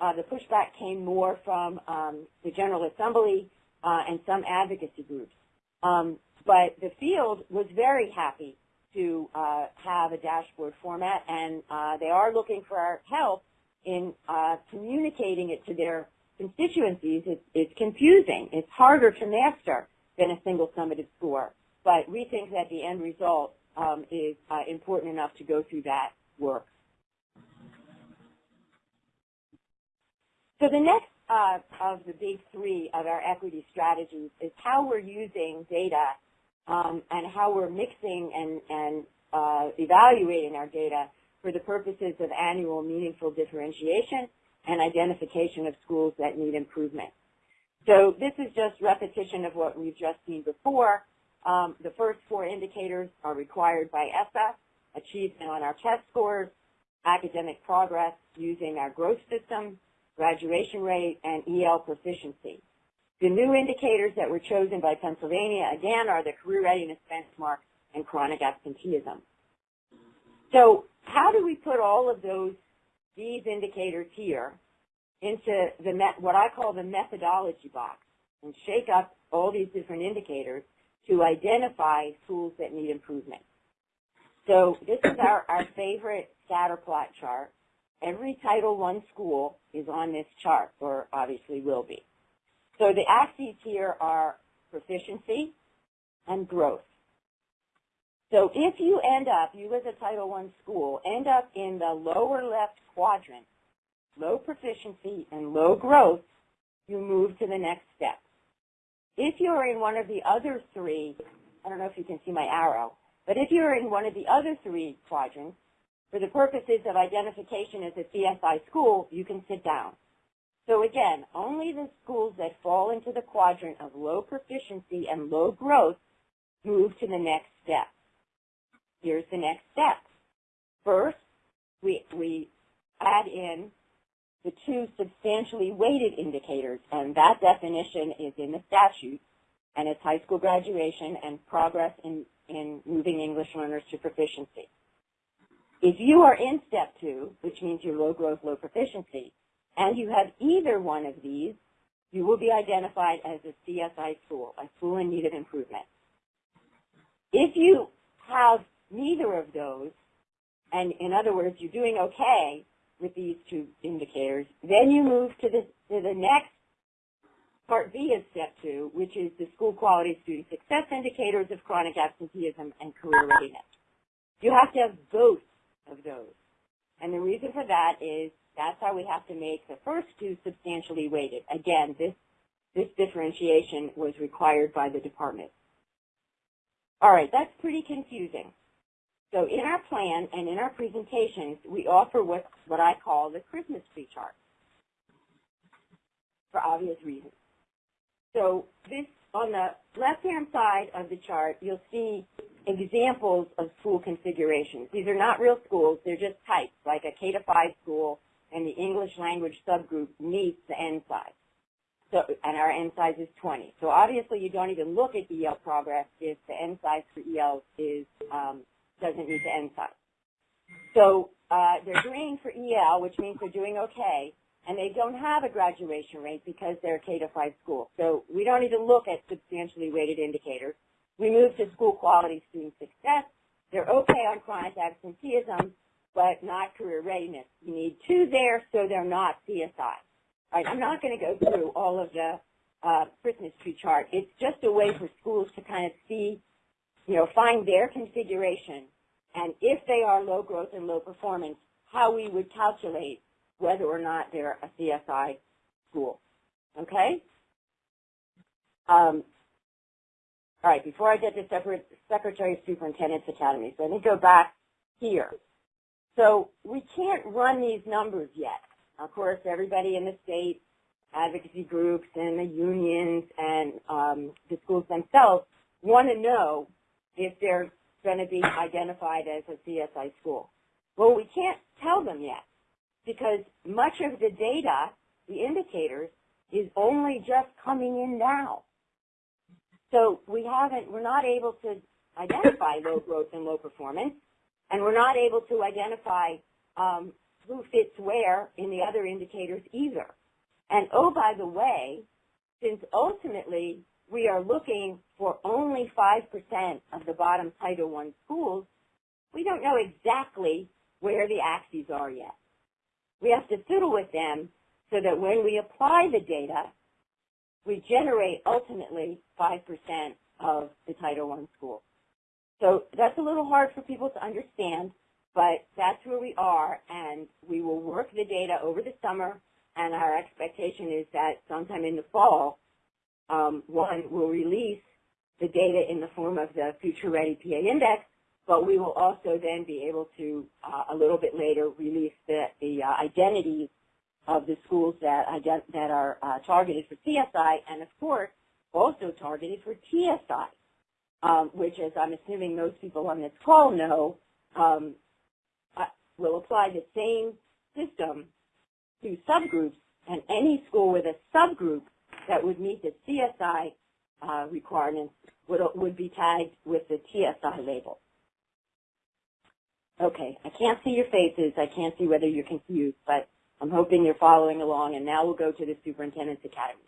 Uh, the pushback came more from um, the General Assembly uh, and some advocacy groups. Um, but the field was very happy to uh, have a dashboard format, and uh, they are looking for our help in uh, communicating it to their constituencies. It's, it's confusing. It's harder to master than a single summative score. But we think that the end result um, is uh, important enough to go through that work. So the next uh, of the big three of our equity strategies is how we're using data um, and how we're mixing and, and uh, evaluating our data for the purposes of annual meaningful differentiation and identification of schools that need improvement. So this is just repetition of what we've just seen before. Um, the first four indicators are required by ESSA, achievement on our test scores, academic progress using our growth system, graduation rate, and EL proficiency. The new indicators that were chosen by Pennsylvania, again, are the career readiness benchmark and chronic absenteeism. So how do we put all of those, these indicators here into the met, what I call the methodology box and shake up all these different indicators to identify schools that need improvement. So this is our, our favorite scatter plot chart. Every Title I school is on this chart, or obviously will be. So the axes here are proficiency and growth. So if you end up, you as a Title I school, end up in the lower left quadrant, low proficiency and low growth, you move to the next step. If you're in one of the other three, I don't know if you can see my arrow, but if you're in one of the other three quadrants, for the purposes of identification as a CSI school, you can sit down. So again, only the schools that fall into the quadrant of low proficiency and low growth move to the next step. Here's the next step. First, we, we add in the two substantially weighted indicators, and that definition is in the statute, and it's high school graduation and progress in, in moving English learners to proficiency. If you are in step two, which means you're low growth, low proficiency, and you have either one of these, you will be identified as a CSI school, a school in need of improvement. If you have neither of those, and in other words, you're doing okay with these two indicators, then you move to the, to the next part B of step two, which is the school quality student success indicators of chronic absenteeism and career readiness. You have to have both of those. And the reason for that is that's how we have to make the first two substantially weighted. Again, this, this differentiation was required by the department. All right, that's pretty confusing. So in our plan and in our presentations, we offer what, what I call the Christmas tree chart for obvious reasons. So this, on the left-hand side of the chart, you'll see examples of school configurations. These are not real schools, they're just types, like a K to 5 school and the English language subgroup meets the N size. So, and our N size is 20. So obviously you don't even look at EL progress if the N size for EL is, um, doesn't meet the N size. So uh, they're green for EL, which means they're doing okay, and they don't have a graduation rate because they're a K to 5 school. So we don't even look at substantially weighted indicators. We move to school quality student success. They're okay on chronic absenteeism, but not career readiness. You need two there so they're not CSI. All right, I'm not going to go through all of the uh, Christmas tree chart. It's just a way for schools to kind of see, you know, find their configuration, and if they are low growth and low performance, how we would calculate whether or not they're a CSI school. Okay? Um, all right, before I get to Secretary of Superintendent's Academies, let me go back here. So we can't run these numbers yet. Of course, everybody in the state, advocacy groups and the unions and um, the schools themselves want to know if they're going to be identified as a CSI school. Well, we can't tell them yet because much of the data, the indicators, is only just coming in now. So we haven't, we're not able to identify low growth and low performance, and we're not able to identify um, who fits where in the other indicators either. And oh, by the way, since ultimately we are looking for only 5% of the bottom Title I schools, we don't know exactly where the axes are yet. We have to fiddle with them so that when we apply the data, we generate ultimately 5% of the Title I schools. So that's a little hard for people to understand, but that's where we are, and we will work the data over the summer, and our expectation is that sometime in the fall, um, one, will release the data in the form of the Future Ready PA Index, but we will also then be able to, uh, a little bit later, release the, the uh, identities of the schools that ident- that are uh, targeted for CSI, and of course, also targeted for TSI, um, which, as I'm assuming most people on this call know, um, uh, will apply the same system to subgroups, and any school with a subgroup that would meet the CSI uh, requirements would, would be tagged with the TSI label. Okay, I can't see your faces. I can't see whether you're confused, but I'm hoping you're following along, and now we'll go to the Superintendent's Academy.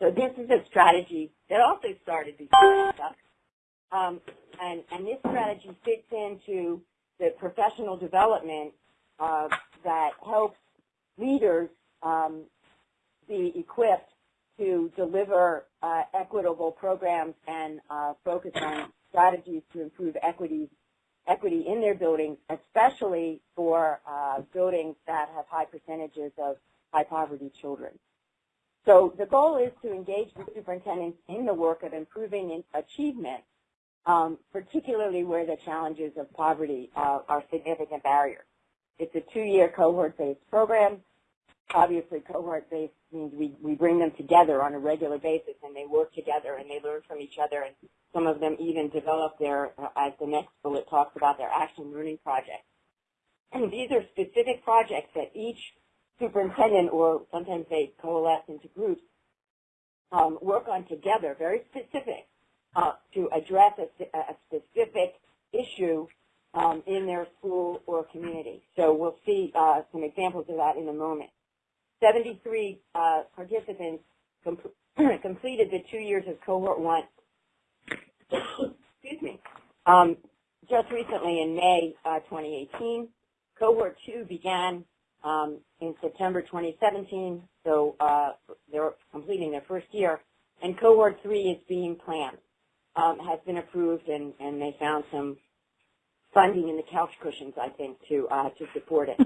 So this is a strategy that also started before um, and, and this strategy fits into the professional development uh, that helps leaders um, be equipped to deliver uh, equitable programs and uh, focus on strategies to improve equity, equity in their buildings, especially for uh, buildings that have high percentages of high poverty children. So the goal is to engage the superintendents in the work of improving achievement, um, particularly where the challenges of poverty uh, are significant barriers. It's a two-year cohort-based program. Obviously, cohort-based means we, we bring them together on a regular basis and they work together and they learn from each other and some of them even develop their, as the next bullet talks about, their action learning projects. And these are specific projects that each superintendent or sometimes they coalesce into groups um, work on together, very specific, uh, to address a, a specific issue um, in their school or community. So we'll see uh, some examples of that in a moment. 73 uh, participants com completed the two years of cohort one. Excuse me. Um, just recently in May uh, 2018, cohort two began um, in September 2017, so uh, they're completing their first year, and cohort three is being planned, um, has been approved, and, and they found some funding in the couch cushions, I think, to uh, to support it.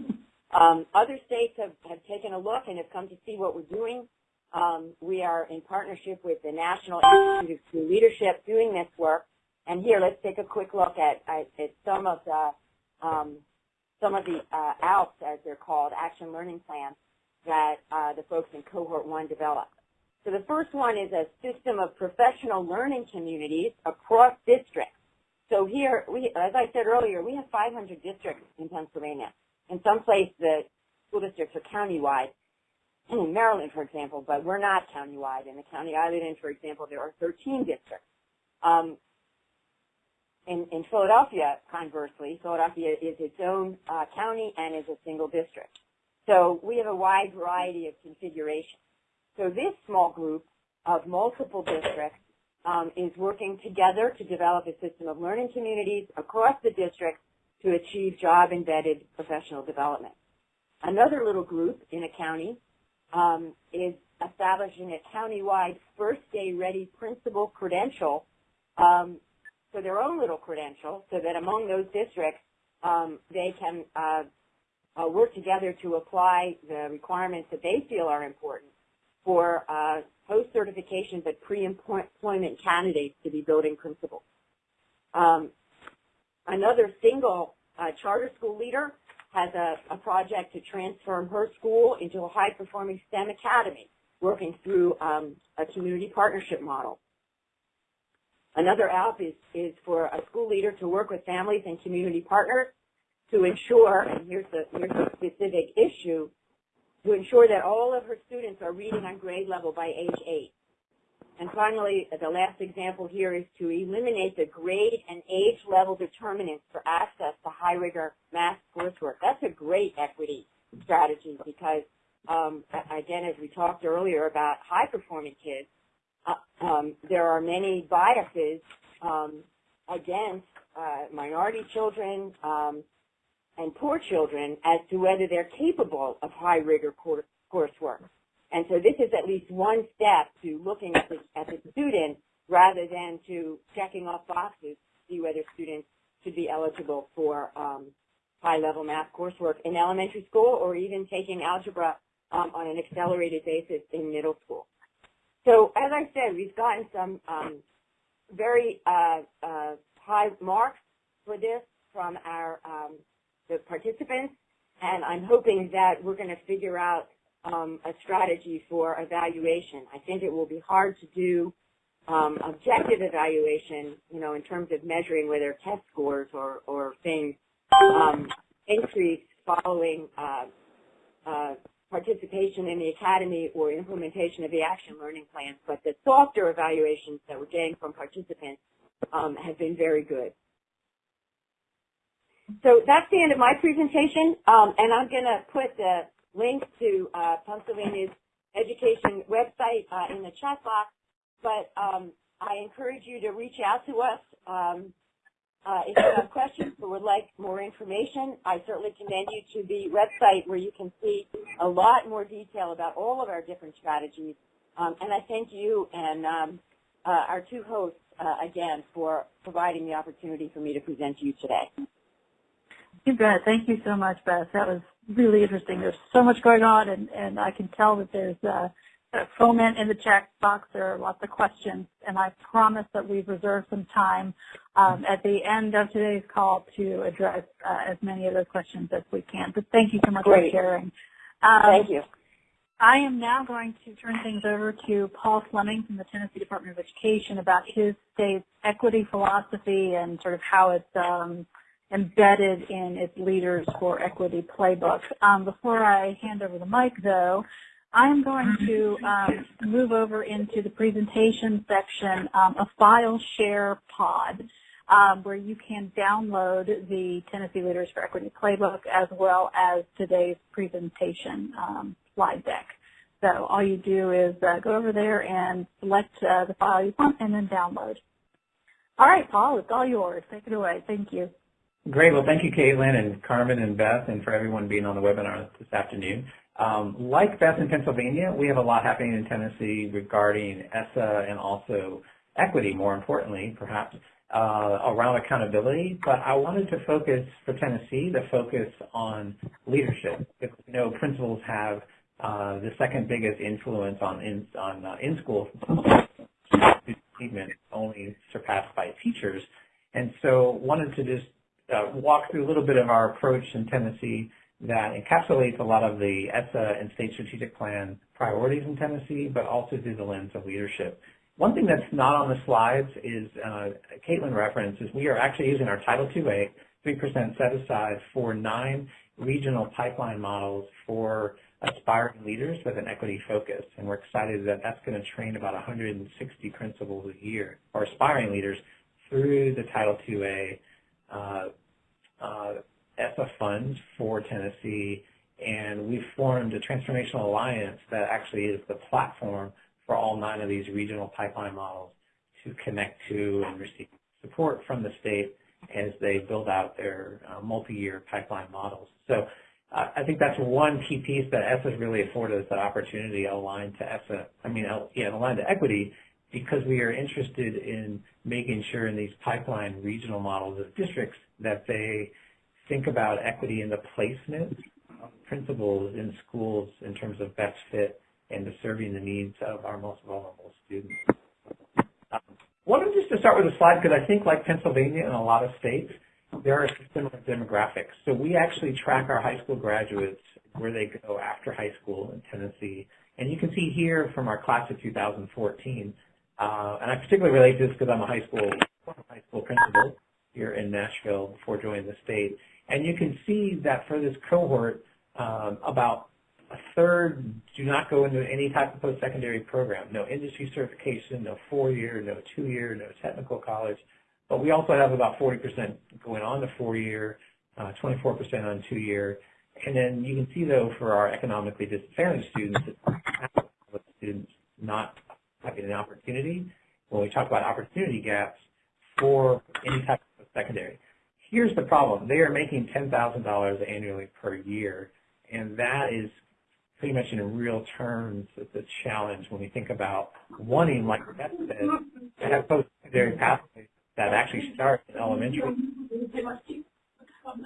Um, other states have, have taken a look and have come to see what we're doing. Um, we are in partnership with the National Institute of School Leadership doing this work. And here, let's take a quick look at, at, at some of the um, some of the uh, ALPS, as they're called, Action Learning Plans, that uh, the folks in Cohort 1 developed. So the first one is a system of professional learning communities across districts. So here, we, as I said earlier, we have 500 districts in Pennsylvania. In some places, the school districts are countywide. Maryland, for example, but we're not countywide. In the county I live in, for example, there are 13 districts. Um, in, in Philadelphia, conversely, Philadelphia is its own uh, county and is a single district. So we have a wide variety of configurations. So this small group of multiple districts um, is working together to develop a system of learning communities across the district to achieve job-embedded professional development. Another little group in a county um, is establishing a countywide first day ready principal credential um, for their own little credential so that among those districts um, they can uh, uh, work together to apply the requirements that they feel are important for uh, post-certification but pre-employment candidates to be building principals. Um, another single uh, charter school leader has a, a, project to transform her school into a high-performing STEM academy, working through um, a community partnership model. Another app is, is for a school leader to work with families and community partners to ensure, and here's the, here's the specific issue, to ensure that all of her students are reading on grade level by age 8. And finally, the last example here is to eliminate the grade and age level determinants for access to high rigor math coursework. That's a great equity strategy because, um, again, as we talked earlier about high performing kids, uh, um, there are many biases um, against uh, minority children um, and poor children as to whether they're capable of high rigor coursework. And so this is at least one step to looking at the, at the student rather than to checking off boxes to see whether students should be eligible for um, high-level math coursework in elementary school or even taking algebra um, on an accelerated basis in middle school. So as I said, we've gotten some um, very uh, uh, high marks for this from our um, the participants and I'm hoping that we're going to figure out um, a strategy for evaluation. I think it will be hard to do um, objective evaluation, you know, in terms of measuring whether test scores or, or things um, increase following uh, uh, participation in the academy or implementation of the action learning plans, but the softer evaluations that we're getting from participants um, have been very good. So that's the end of my presentation, um, and I'm going to put the link to uh, Pennsylvania's education website uh, in the chat box, but um, I encourage you to reach out to us um, uh, if you have questions or would like more information. I certainly commend you to the website where you can see a lot more detail about all of our different strategies. Um, and I thank you and um, uh, our two hosts uh, again for providing the opportunity for me to present to you today. You bet. Thank you so much, Beth. That was really interesting. There's so much going on, and, and I can tell that there's uh, a foment in the chat box. There are lots of questions, and I promise that we've reserved some time um, at the end of today's call to address uh, as many of those questions as we can. But thank you so much Great. for sharing. Um, Thank you. I am now going to turn things over to Paul Fleming from the Tennessee Department of Education about his state's equity philosophy and sort of how it's um, embedded in its Leaders for Equity playbook. Um, before I hand over the mic, though, I'm going to um, move over into the presentation section, um, a file share pod, um, where you can download the Tennessee Leaders for Equity playbook as well as today's presentation um, slide deck. So all you do is uh, go over there and select uh, the file you want and then download. All right, Paul, it's all yours. Take it away. Thank you. Great. Well, thank you, Caitlin and Carmen and Beth, and for everyone being on the webinar this afternoon. Um, like Beth in Pennsylvania, we have a lot happening in Tennessee regarding ESSA and also equity, more importantly, perhaps, uh, around accountability. But I wanted to focus for Tennessee, the focus on leadership. You know, principals have uh, the second biggest influence on in, on uh, in-school achievement, only surpassed by teachers. And so wanted to just uh, walk through a little bit of our approach in Tennessee that encapsulates a lot of the ESSA and state strategic plan priorities in Tennessee, but also through the lens of leadership. One thing that's not on the slides is, uh, Caitlin referenced, is we are actually using our Title II-A 3% set aside for nine regional pipeline models for aspiring leaders with an equity focus. And we're excited that that's going to train about 160 principals a year, or aspiring leaders, through the Title II-A uh, ESSA funds for Tennessee, and we've formed a transformational alliance that actually is the platform for all nine of these regional pipeline models to connect to and receive support from the state as they build out their uh, multi-year pipeline models. So uh, I think that's one key piece that ESSA really afforded us that opportunity aligned to ESSA, I mean, yeah, aligned to equity because we are interested in making sure in these pipeline regional models of districts that they think about equity in the placement of principals in schools in terms of best fit and serving the needs of our most vulnerable students. Um, wanted just to start with a slide because I think like Pennsylvania and a lot of states, there are similar demographics. So we actually track our high school graduates where they go after high school in Tennessee. And you can see here from our class of 2014, uh, and I particularly relate to this because I'm a high school, high school principal here in Nashville before joining the state. And you can see that for this cohort, um, about a third do not go into any type of post-secondary program. No industry certification, no four-year, no two-year, no technical college. But we also have about 40% going on to four-year, 24% uh, on two-year. And then you can see, though, for our economically disadvantaged students, students not having an opportunity, when we talk about opportunity gaps for any type of secondary. Here's the problem. They are making $10,000 annually per year, and that is pretty much in real terms the challenge when we think about wanting, like Beth said, to have post-secondary pathways that actually start in elementary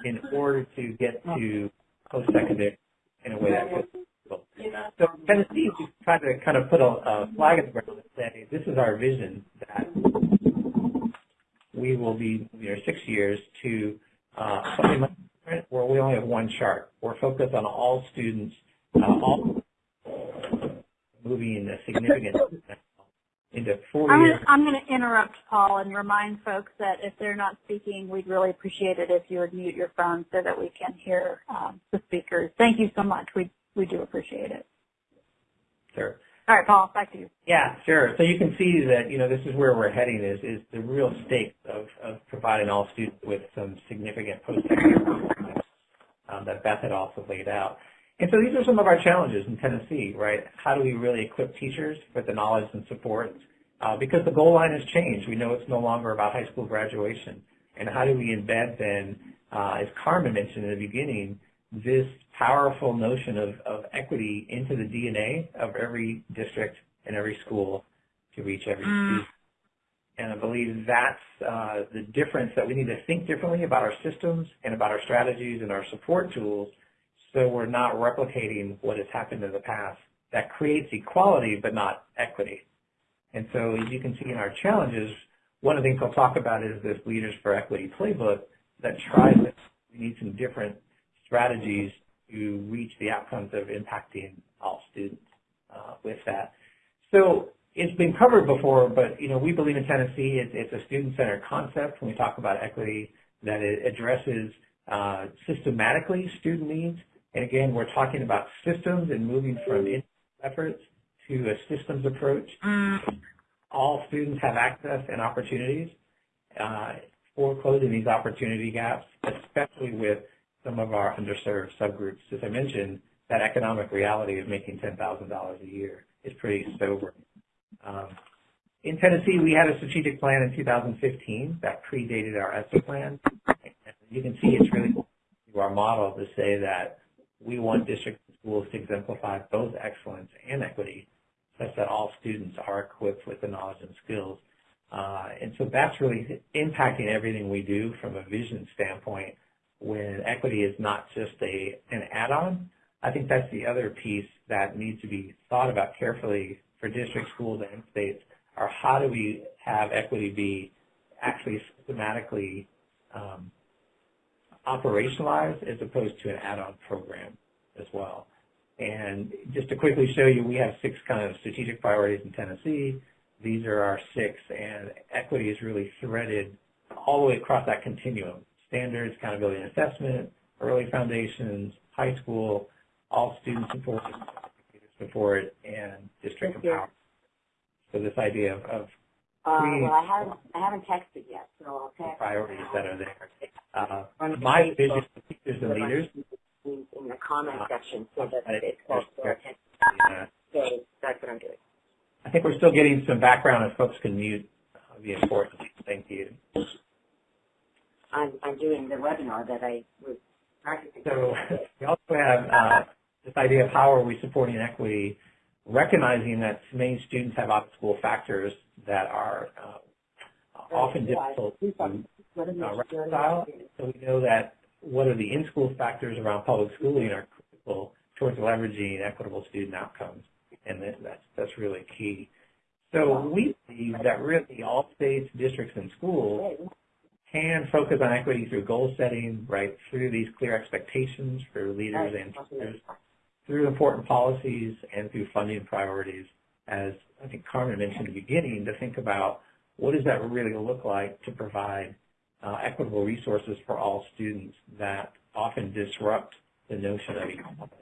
in order to get to post-secondary in a way that fits so Tennessee, we tried to kind of put a, a flag in the ground and say, this is our vision that we will be, you know, six years to uh, different, where we only have one chart. We're focused on all students, uh, all moving a significant into four I'm years. gonna, I'm going to interrupt Paul and remind folks that if they're not speaking, we'd really appreciate it if you would mute your phone so that we can hear um, the speakers. Thank you so much. We we do appreciate it. Sure. All right, Paul, back to you. Yeah, sure. So you can see that, you know, this is where we're heading is, is the real stake of, of providing all students with some significant post-secondary um, that Beth had also laid out. And so these are some of our challenges in Tennessee, right? How do we really equip teachers with the knowledge and support? Uh, because the goal line has changed. We know it's no longer about high school graduation. And how do we embed then, uh, as Carmen mentioned in the beginning, this powerful notion of, of equity into the DNA of every district and every school to reach every student. And I believe that's uh, the difference that we need to think differently about our systems and about our strategies and our support tools so we're not replicating what has happened in the past that creates equality but not equity. And so as you can see in our challenges, one of the things I'll talk about is this Leaders for Equity playbook that tries to, we need some different strategies to reach the outcomes of impacting all students uh, with that. So it's been covered before, but you know we believe in Tennessee it's, it's a student-centered concept when we talk about equity that it addresses uh, systematically student needs. And again, we're talking about systems and moving from efforts to a systems approach. All students have access and opportunities uh, for closing these opportunity gaps, especially with some of our underserved subgroups. As I mentioned, that economic reality of making $10,000 a year is pretty sobering. Um, in Tennessee, we had a strategic plan in 2015 that predated our ESSA plan. And you can see it's really our model to say that we want district schools to exemplify both excellence and equity such that all students are equipped with the knowledge and skills. Uh, and so that's really impacting everything we do from a vision standpoint when equity is not just a an add-on. I think that's the other piece that needs to be thought about carefully for district schools and states are how do we have equity be actually systematically um, operationalized as opposed to an add-on program as well. And just to quickly show you, we have six kind of strategic priorities in Tennessee. These are our six, and equity is really threaded all the way across that continuum. Standards, accountability and assessment, early foundations, high school, all student support, support, and district Thank empowerment. So this idea of, of Uh, well, I haven't, I haven't texted yet, so I'll text. priorities that are there. Uh, my vision for teachers and leaders In, the comment section, so that it's called for attention. uh, So that's what I'm doing. I think we're still getting some background if folks can mute uh, the important. Thank you. I'm, I'm doing the webinar that I was practicing. So we also have uh, this idea of how are we supporting equity, recognizing that many students have out-of-school factors that are uh, often difficult to uh, reconcile. So we know that what are the in-school factors around public schooling are critical towards leveraging equitable student outcomes, and that's, that's really key. So we believe that really all states, districts, and schools can focus on equity through goal setting, right, through these clear expectations for leaders and teachers, through important policies, and through funding priorities, as I think Carmen mentioned at the beginning, to think about what does that really look like to provide uh, equitable resources for all students that often disrupt the notion of equality.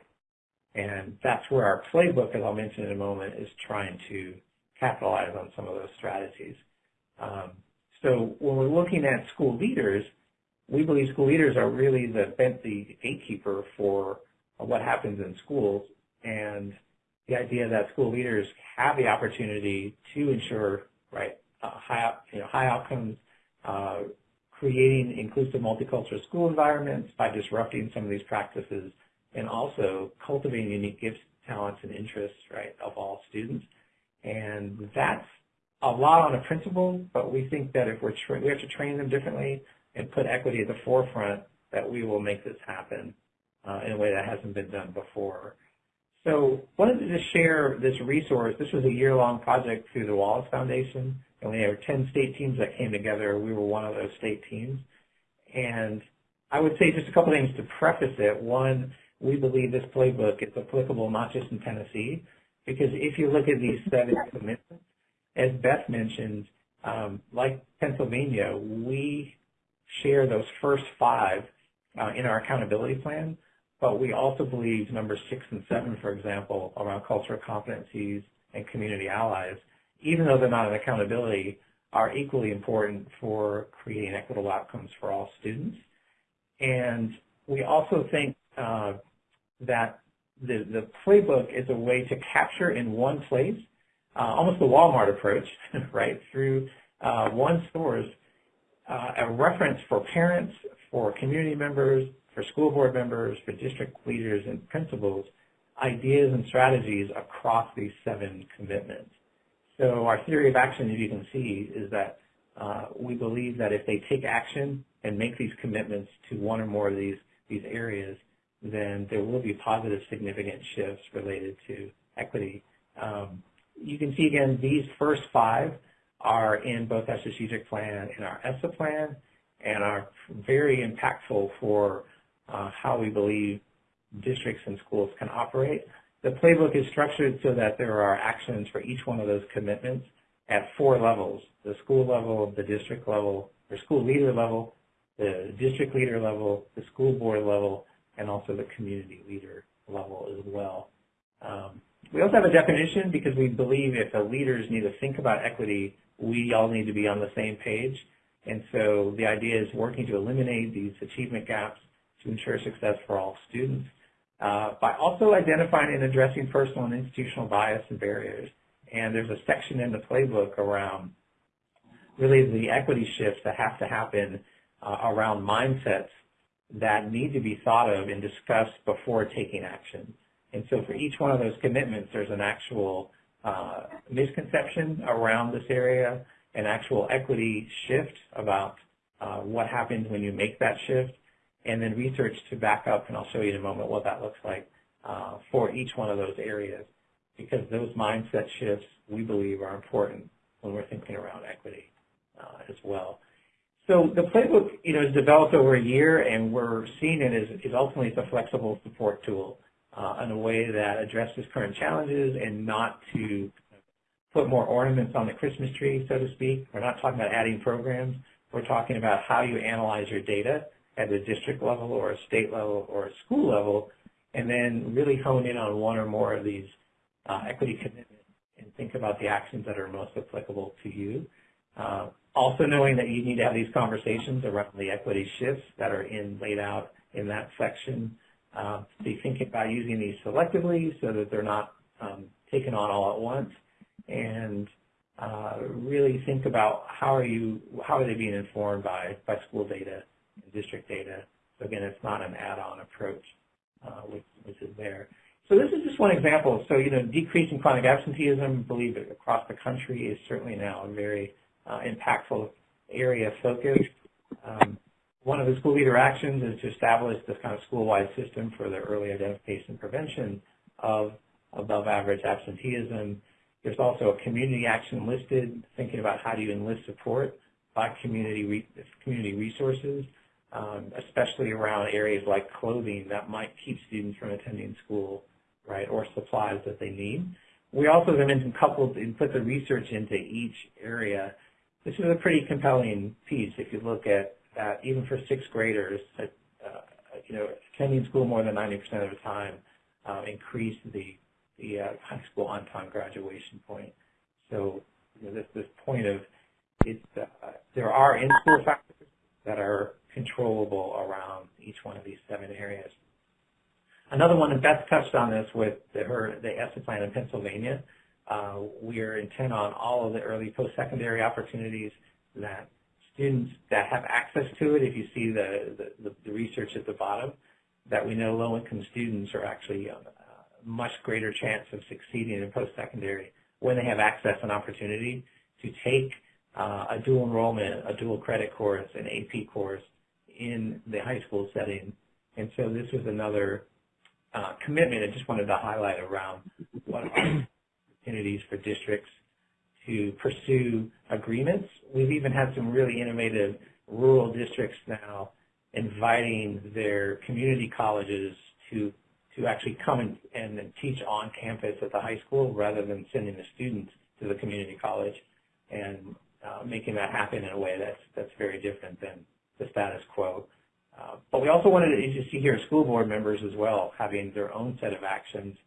And that's where our playbook, as I'll mention in a moment, is trying to capitalize on some of those strategies. Um, so when we're looking at school leaders, we believe school leaders are really the, the gatekeeper for what happens in schools and the idea that school leaders have the opportunity to ensure right uh, high you know high outcomes, uh, creating inclusive multicultural school environments by disrupting some of these practices, and also cultivating unique gifts, talents, and interests right of all students. And that's a lot on a principal, but we think that if we're we have to train them differently and put equity at the forefront, that we will make this happen uh, in a way that hasn't been done before. So wanted to just share this resource. This was a year-long project through the Wallace Foundation, and we had 10 state teams that came together. We were one of those state teams. And I would say just a couple things to preface it. One, we believe this playbook is applicable not just in Tennessee, because if you look at these seven commitments, as Beth mentioned, um, like Pennsylvania, we share those first five uh, in our accountability plan, but we also believe numbers six and seven, for example, around cultural competencies and community allies, even though they're not an accountability, are equally important for creating equitable outcomes for all students. And we also think uh, that the, the playbook is a way to capture in one place, uh, almost the Walmart approach, right, through uh, one source, uh, a reference for parents, for community members, for school board members, for district leaders and principals, ideas and strategies across these seven commitments. So our theory of action, as you can see, is that uh, we believe that if they take action and make these commitments to one or more of these, these areas, then there will be positive significant shifts related to equity. Um, you can see again, these first five are in both our strategic plan and our ESSA plan and are very impactful for uh, how we believe districts and schools can operate. The playbook is structured so that there are actions for each one of those commitments at four levels, the school level, the district level, or school leader level, the district leader level, the school board level, and also the community leader level as well. Um, we also have a definition because we believe if the leaders need to think about equity, we all need to be on the same page. And so the idea is working to eliminate these achievement gaps to ensure success for all students uh, by also identifying and addressing personal and institutional bias and barriers. And there's a section in the playbook around really the equity shifts that have to happen uh, around mindsets that need to be thought of and discussed before taking action. And so for each one of those commitments, there's an actual uh, misconception around this area, an actual equity shift about uh, what happens when you make that shift, and then research to back up, and I'll show you in a moment what that looks like uh, for each one of those areas, because those mindset shifts, we believe, are important when we're thinking around equity uh, as well. So the playbook, you know, is developed over a year, and we're seeing it as, as ultimately as a flexible support tool uh, in a way that addresses current challenges and not to put more ornaments on the Christmas tree, so to speak. We're not talking about adding programs. We're talking about how you analyze your data at the district level or a state level or a school level, and then really hone in on one or more of these uh, equity commitments and think about the actions that are most applicable to you. Uh, also knowing that you need to have these conversations around the equity shifts that are in laid out in that section. Uh, be thinking about using these selectively so that they're not um, taken on all at once, and uh, really think about how are you how are they being informed by by school data and district data. So again, it's not an add-on approach, uh, which, which is there. So this is just one example. So you know, decreasing chronic absenteeism, I believe across the country is certainly now a very uh, impactful area of focus. Um, one of the school leader actions is to establish this kind of school-wide system for the early identification and prevention of above average absenteeism. There's also a community action listed, thinking about how do you enlist support by community, re community resources, um, especially around areas like clothing that might keep students from attending school, right, or supplies that they need. We also, as I mentioned, coupled and put the research into each area this is a pretty compelling piece if you look at that even for sixth graders, uh, you know, attending school more than 90% of the time uh, increased the, the uh, high school on-time graduation point. So you know, this, this point of it's, uh, there are in-school factors that are controllable around each one of these seven areas. Another one, and Beth touched on this with the, her, the ESSA plan in Pennsylvania, uh, we are intent on all of the early post-secondary opportunities that students that have access to it, if you see the, the, the research at the bottom, that we know low-income students are actually a uh, much greater chance of succeeding in post-secondary when they have access and opportunity to take uh, a dual enrollment, a dual credit course, an AP course in the high school setting. And so this was another uh, commitment I just wanted to highlight around what opportunities for districts to pursue agreements. We've even had some really innovative rural districts now inviting their community colleges to to actually come and, and teach on campus at the high school rather than sending the students to the community college and uh, making that happen in a way that's that's very different than the status quo. Uh, but we also wanted to see here school board members as well having their own set of actions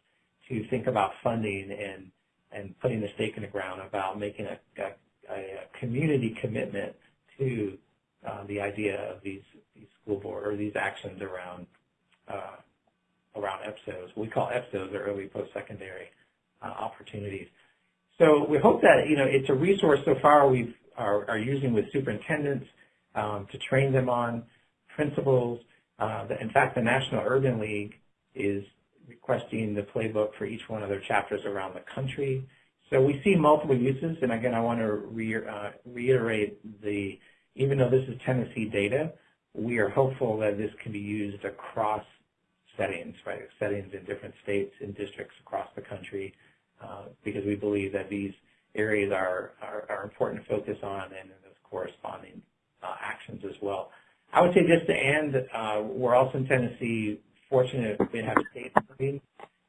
to think about funding and and putting the stake in the ground about making a, a, a community commitment to uh, the idea of these, these school board or these actions around uh, around EPSOs. We call EPSOs or early post-secondary uh, opportunities. So we hope that you know it's a resource so far we are, are using with superintendents um, to train them on principles. Uh, in fact, the National Urban League is requesting the playbook for each one of their chapters around the country. So we see multiple uses, and again, I want to re, uh, reiterate the, even though this is Tennessee data, we are hopeful that this can be used across settings, right? Settings in different states and districts across the country, uh, because we believe that these areas are, are, are important to focus on and those corresponding uh, actions as well. I would say just to end, uh, we're also in Tennessee fortunate to have state funding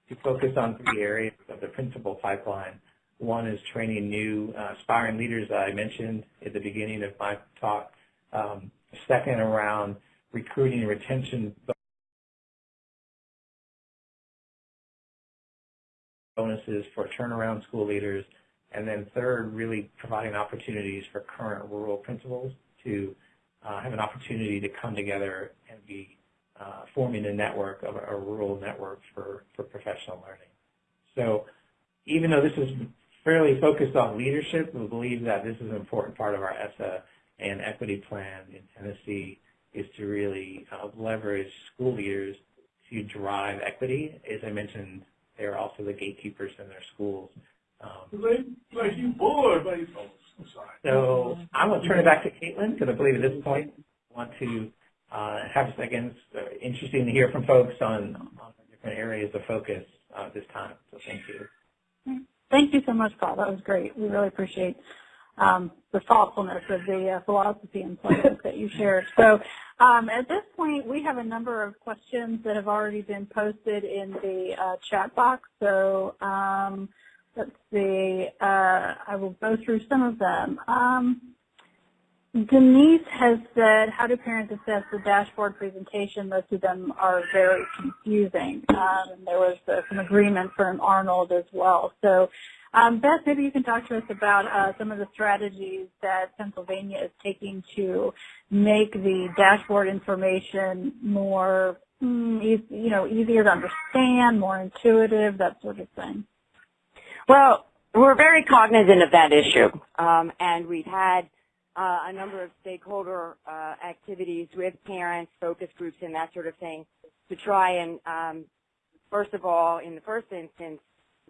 to focus on three areas of the principal pipeline. One is training new uh, aspiring leaders that I mentioned at the beginning of my talk. Um, second, around recruiting and retention bonuses for turnaround school leaders. And then third, really providing opportunities for current rural principals to uh, have an opportunity to come together and be uh, forming a network, of a, rural network for, for professional learning. So even though this is fairly focused on leadership, we believe that this is an important part of our ESSA and equity plan in Tennessee is to really uh, leverage school leaders to drive equity. As I mentioned, they're also the gatekeepers in their schools. Um, like you bored, but so I'm going to turn it back to Caitlin because I believe at this point I want to uh, have seconds. Uh, interesting to hear from folks on, on different areas of focus uh, this time. So thank you. Thank you so much, Paul. That was great. We really appreciate um, the thoughtfulness of the uh, philosophy and plans that you shared. So um, at this point, we have a number of questions that have already been posted in the uh, chat box. So um, let's see. Uh, I will go through some of them. Denise has said, how do parents assess the dashboard presentation? Most of them are very confusing. Um, there was uh, some agreement from Arnold as well. So um, Beth, maybe you can talk to us about uh, some of the strategies that Pennsylvania is taking to make the dashboard information more, mm, you know, easier to understand, more intuitive, that sort of thing. Well, we're very cognizant of that issue, um, and we've had uh, a number of stakeholder uh, activities with parents, focus groups, and that sort of thing to try and, um, first of all, in the first instance,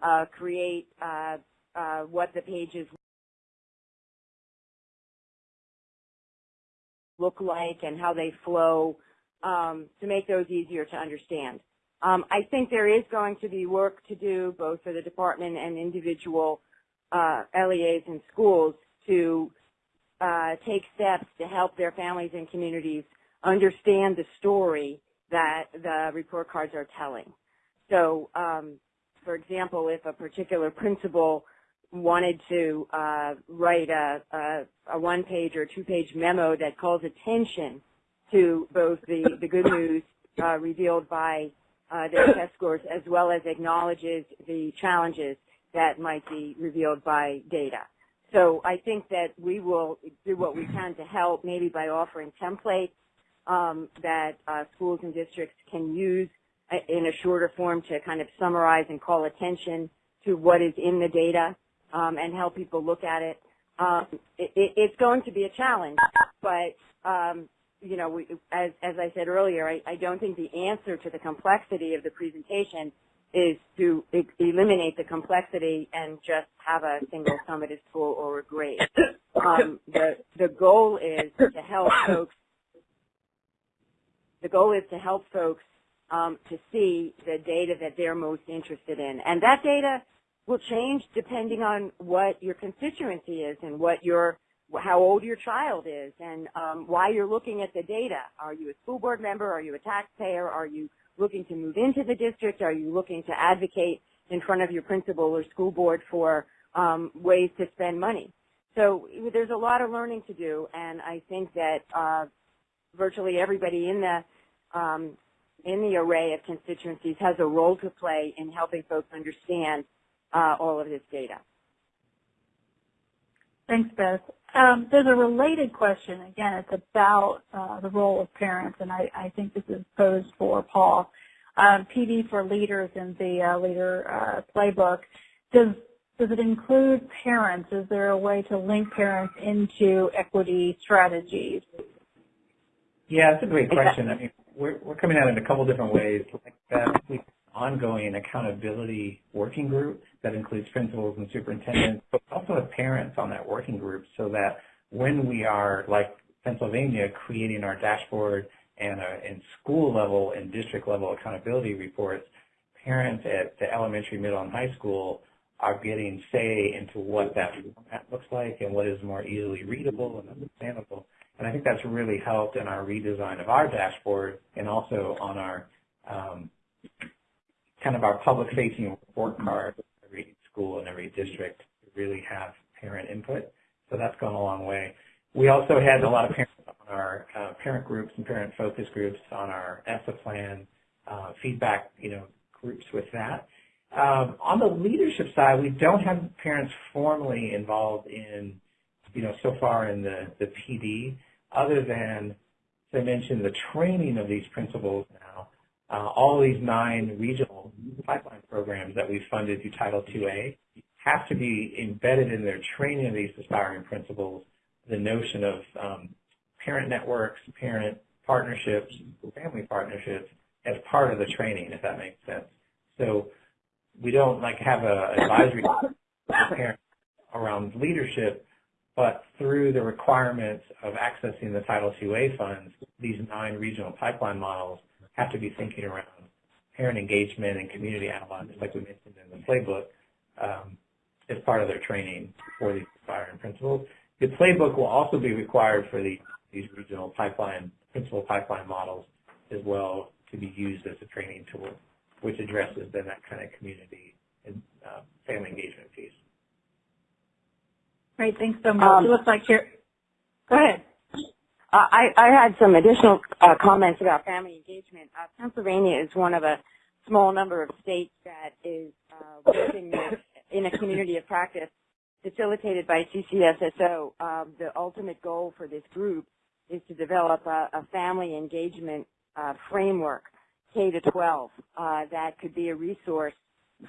uh, create uh, uh, what the pages look like and how they flow um, to make those easier to understand. Um, I think there is going to be work to do both for the department and individual uh, LEAs and schools to uh, take steps to help their families and communities understand the story that the report cards are telling. So, um, for example, if a particular principal wanted to uh, write a, a, a one-page or two-page memo that calls attention to both the, the good news uh, revealed by uh, their test scores as well as acknowledges the challenges that might be revealed by data. So I think that we will do what we can to help, maybe by offering templates um, that uh, schools and districts can use uh, in a shorter form to kind of summarize and call attention to what is in the data um, and help people look at it. Um, it, it. It's going to be a challenge, but um, you know, we, as, as I said earlier, I, I don't think the answer to the complexity of the presentation is to e eliminate the complexity and just have a single summative score or a grade. Um, the, the goal is to help folks, the goal is to help folks um, to see the data that they're most interested in. And that data will change depending on what your constituency is and what your how old your child is and um, why you're looking at the data. Are you a school board member? Are you a taxpayer? Are you looking to move into the district? Are you looking to advocate in front of your principal or school board for um, ways to spend money? So there's a lot of learning to do, and I think that uh, virtually everybody in the um, in the array of constituencies has a role to play in helping folks understand uh, all of this data. Thanks, Beth. Um, there's a related question. Again, it's about uh, the role of parents, and I, I, think this is posed for Paul. Um, PD for leaders in the uh, leader uh, playbook. Does does it include parents? Is there a way to link parents into equity strategies? Yeah, that's a great question. I mean, we're, we're coming at it in a couple different ways. Like that, we ongoing accountability working group that includes principals and superintendents, but also have parents on that working group so that when we are, like Pennsylvania, creating our dashboard and, uh, and school level and district level accountability reports, parents at the elementary, middle, and high school are getting say into what that format looks like and what is more easily readable and understandable. And I think that's really helped in our redesign of our dashboard and also on our um, kind of our public-facing report card every school and every district to really have parent input. So that's gone a long way. We also had a lot of parents on our uh, parent groups and parent focus groups on our ESSA plan, uh, feedback, you know, groups with that. Um, on the leadership side, we don't have parents formally involved in, you know, so far in the, the PD, other than, as I mentioned, the training of these principals now. Uh, all these nine regional pipeline programs that we've funded through Title IIA have to be embedded in their training of these aspiring principals, the notion of um, parent networks, parent partnerships, family partnerships as part of the training, if that makes sense. So we don't like have a advisory around leadership, but through the requirements of accessing the Title IIA funds, these nine regional pipeline models have to be thinking around parent engagement and community analysis, like we mentioned in the playbook, um, as part of their training for these aspiring principals. The playbook will also be required for the, these regional pipeline, principal pipeline models as well to be used as a training tool which addresses then that kind of community and uh, family engagement piece. Great, thanks so much. Um, it looks like you're, go ahead. Uh, I, I had some additional uh, comments about family engagement. Uh, Pennsylvania is one of a small number of states that is uh, working in a community of practice facilitated by CCSSO. Um, the ultimate goal for this group is to develop a, a family engagement uh, framework K to 12 uh, that could be a resource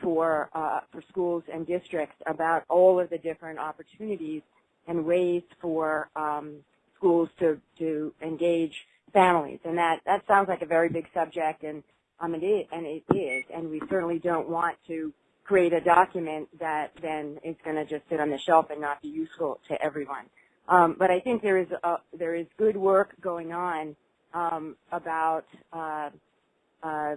for for schools and districts about all of the different opportunities and ways for um, schools to to engage families. And that that sounds like a very big subject, and um, it is, and it is. And we certainly don't want to create a document that then is going to just sit on the shelf and not be useful to everyone. Um, but I think there is a, there is good work going on um, about uh, uh,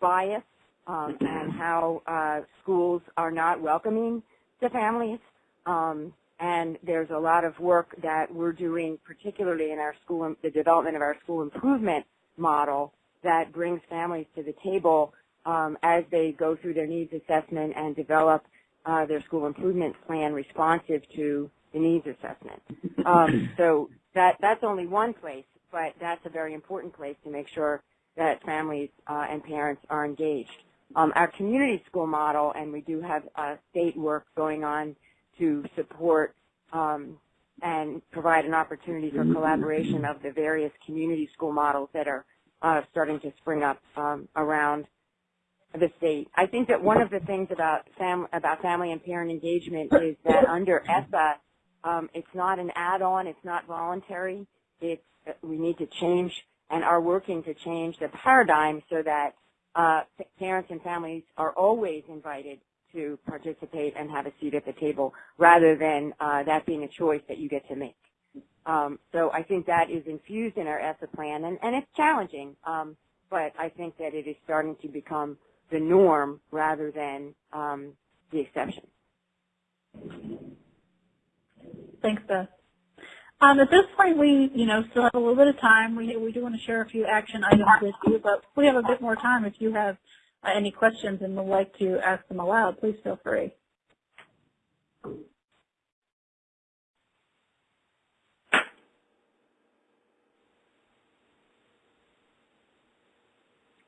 bias um, and how uh, schools are not welcoming to families. Um, and there's a lot of work that we're doing, particularly in our school, the development of our school improvement model that brings families to the table um, as they go through their needs assessment and develop uh, their school improvement plan responsive to the needs assessment. Um, so that that's only one place, but that's a very important place to make sure that families uh, and parents are engaged. Um, our community school model, and we do have uh, state work going on to support um, and provide an opportunity for collaboration of the various community school models that are uh, starting to spring up um, around the state. I think that one of the things about, fam about family and parent engagement is that under ESSA, um, it's not an add-on, it's not voluntary. It's, we need to change and are working to change the paradigm so that uh, parents and families are always invited to participate and have a seat at the table rather than uh, that being a choice that you get to make. Um, so I think that is infused in our ESSA plan, and, and it's challenging, um, but I think that it is starting to become the norm rather than um, the exception. Thanks, Beth. Um, at this point, we, you know, still have a little bit of time. We, we do want to share a few action items with you, but we have a bit more time. If you have any questions and would like to ask them aloud, please feel free.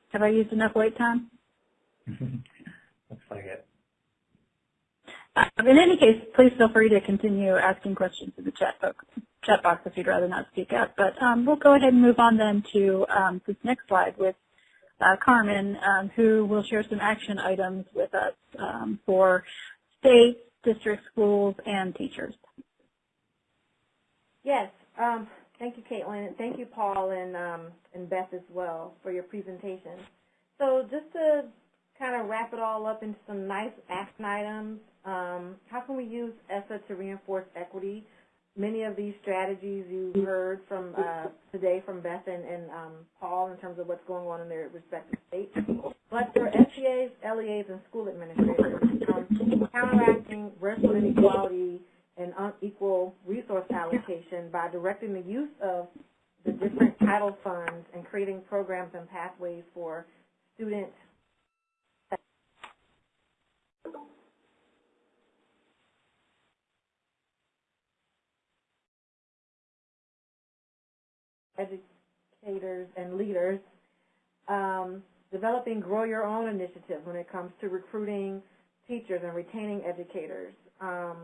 Have I used enough wait time? Looks like it. Uh, in any case, please feel free to continue asking questions in the chat box, chat box if you'd rather not speak up. But um, we'll go ahead and move on then to um, this next slide with uh, Carmen, um, who will share some action items with us um, for state, district schools, and teachers. Yes. Um, thank you, Caitlin. and Thank you, Paul and um, and Beth as well for your presentation. So just to kind of wrap it all up into some nice action items, um, how can we use ESSA to reinforce equity? Many of these strategies you heard from uh, today from Beth and, and um, Paul in terms of what's going on in their respective states. But for SEAs, LEAs, and school administrators, um, counteracting racial inequality and unequal resource allocation by directing the use of the different title funds and creating programs and pathways for student educators and leaders, um, developing grow your own initiatives when it comes to recruiting teachers and retaining educators um,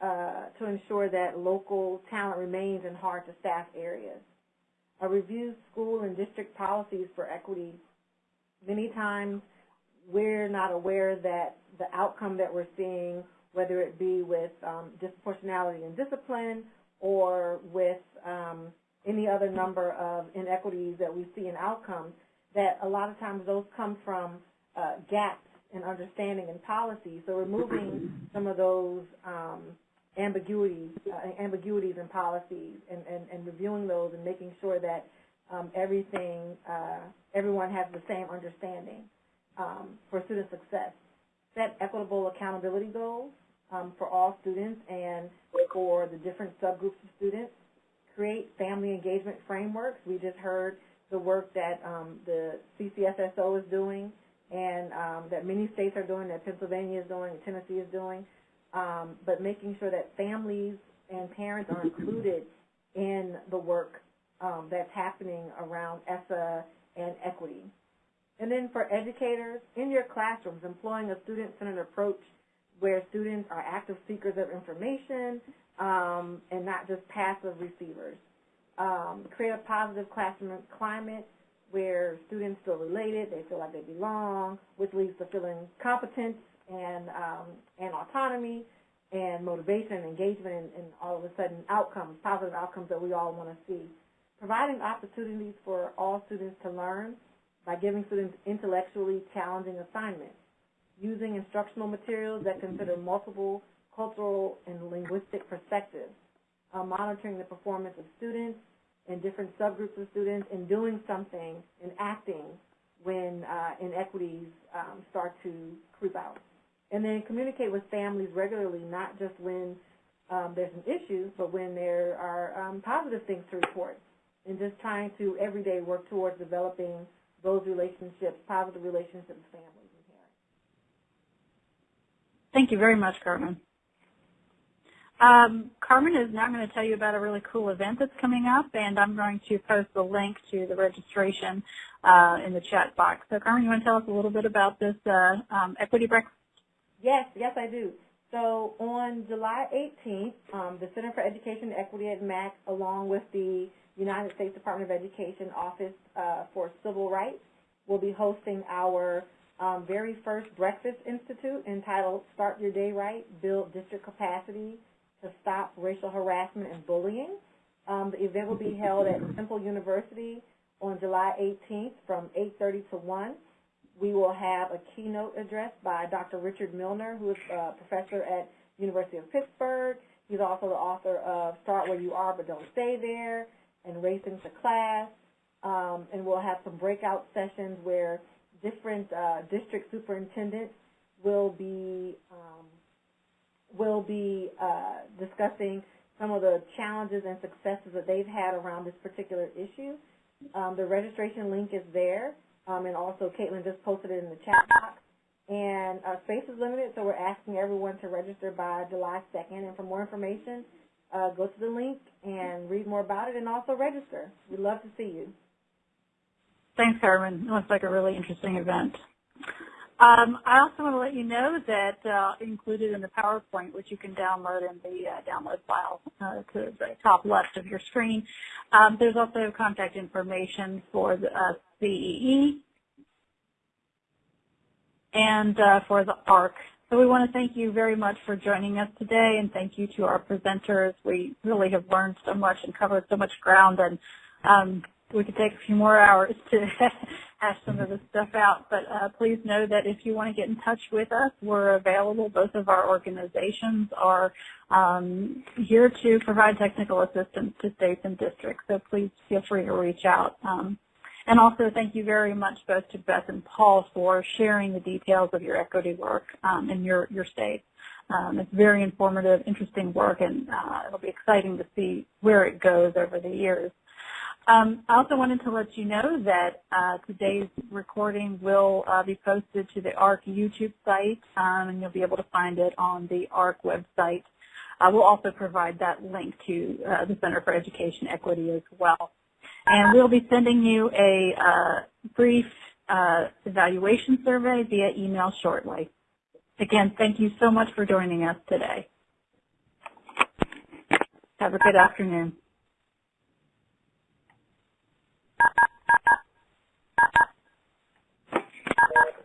uh, to ensure that local talent remains in hard to staff areas. A review school and district policies for equity. Many times we're not aware that the outcome that we're seeing, whether it be with um, disproportionality in discipline or with um, any other number of inequities that we see in outcomes, that a lot of times those come from uh, gaps in understanding and policy. So removing some of those um, ambiguities, uh, ambiguities in policies and, and, and, reviewing those and making sure that um, everything, uh, everyone has the same understanding um, for student success. Set equitable accountability goals um, for all students and for the different subgroups of students create family engagement frameworks. We just heard the work that um, the CCSSO is doing and um, that many states are doing, that Pennsylvania is doing, and Tennessee is doing, um, but making sure that families and parents are included in the work um, that's happening around ESSA and equity. And then for educators, in your classrooms, employing a student-centered approach where students are active seekers of information, um, and not just passive receivers. Um, create a positive classroom climate where students feel related, they feel like they belong, which leads to feeling competence and, um, and autonomy and motivation and engagement and, and all of a sudden outcomes, positive outcomes that we all want to see. Providing opportunities for all students to learn by giving students intellectually challenging assignments. Using instructional materials that consider multiple cultural and linguistic perspectives, uh, monitoring the performance of students and different subgroups of students, and doing something and acting when uh, inequities um, start to creep out. And then communicate with families regularly, not just when um, there's an issue, but when there are um, positive things to report. And just trying to every day work towards developing those relationships, positive relationships with families and parents. Thank you very much, Carmen. Um, Carmen is now going to tell you about a really cool event that's coming up, and I'm going to post the link to the registration uh, in the chat box. So, Carmen, you want to tell us a little bit about this uh, um, equity breakfast? Yes, yes, I do. So on July 18th, um, the Center for Education Equity at MAEC, along with the United States Department of Education Office uh, for Civil Rights, will be hosting our um, very first Breakfast Institute entitled Start Your Day Right, Build District Capacity to stop racial harassment and bullying. Um, the event will be held at Temple University on July 18th from 8.30 to 1. We will have a keynote address by Dr. Richard Milner, who is a professor at University of Pittsburgh. He's also the author of Start Where You Are But Don't Stay There and Racing to Class. Um, and we'll have some breakout sessions where different uh, district superintendents will be um, will be uh, discussing some of the challenges and successes that they've had around this particular issue. Um, the registration link is there, um, and also Caitlin just posted it in the chat box. And uh, space is limited, so we're asking everyone to register by July 2nd. And for more information, uh, go to the link and read more about it, and also register. We'd love to see you. Thanks, Carmen. It looks like a really interesting event. Um, I also want to let you know that uh, included in the PowerPoint, which you can download in the uh, download file uh, to the top left of your screen, um, there's also contact information for the uh, CEE and uh, for the ARC. So we want to thank you very much for joining us today, and thank you to our presenters. We really have learned so much and covered so much ground, and um, we could take a few more hours to hash some of this stuff out. But uh, please know that if you want to get in touch with us, we're available. Both of our organizations are um, here to provide technical assistance to states and districts. So please feel free to reach out. Um, and also thank you very much both to Beth and Paul for sharing the details of your equity work um, in your, your state. Um, it's very informative, interesting work, and uh, it'll be exciting to see where it goes over the years. Um, I also wanted to let you know that uh, today's recording will uh, be posted to the ARC YouTube site, um, and you'll be able to find it on the ARC website. Uh, we'll also provide that link to uh, the Center for Education Equity as well. And we'll be sending you a uh, brief uh, evaluation survey via email shortly. Again, thank you so much for joining us today. Have a good afternoon. Thank you.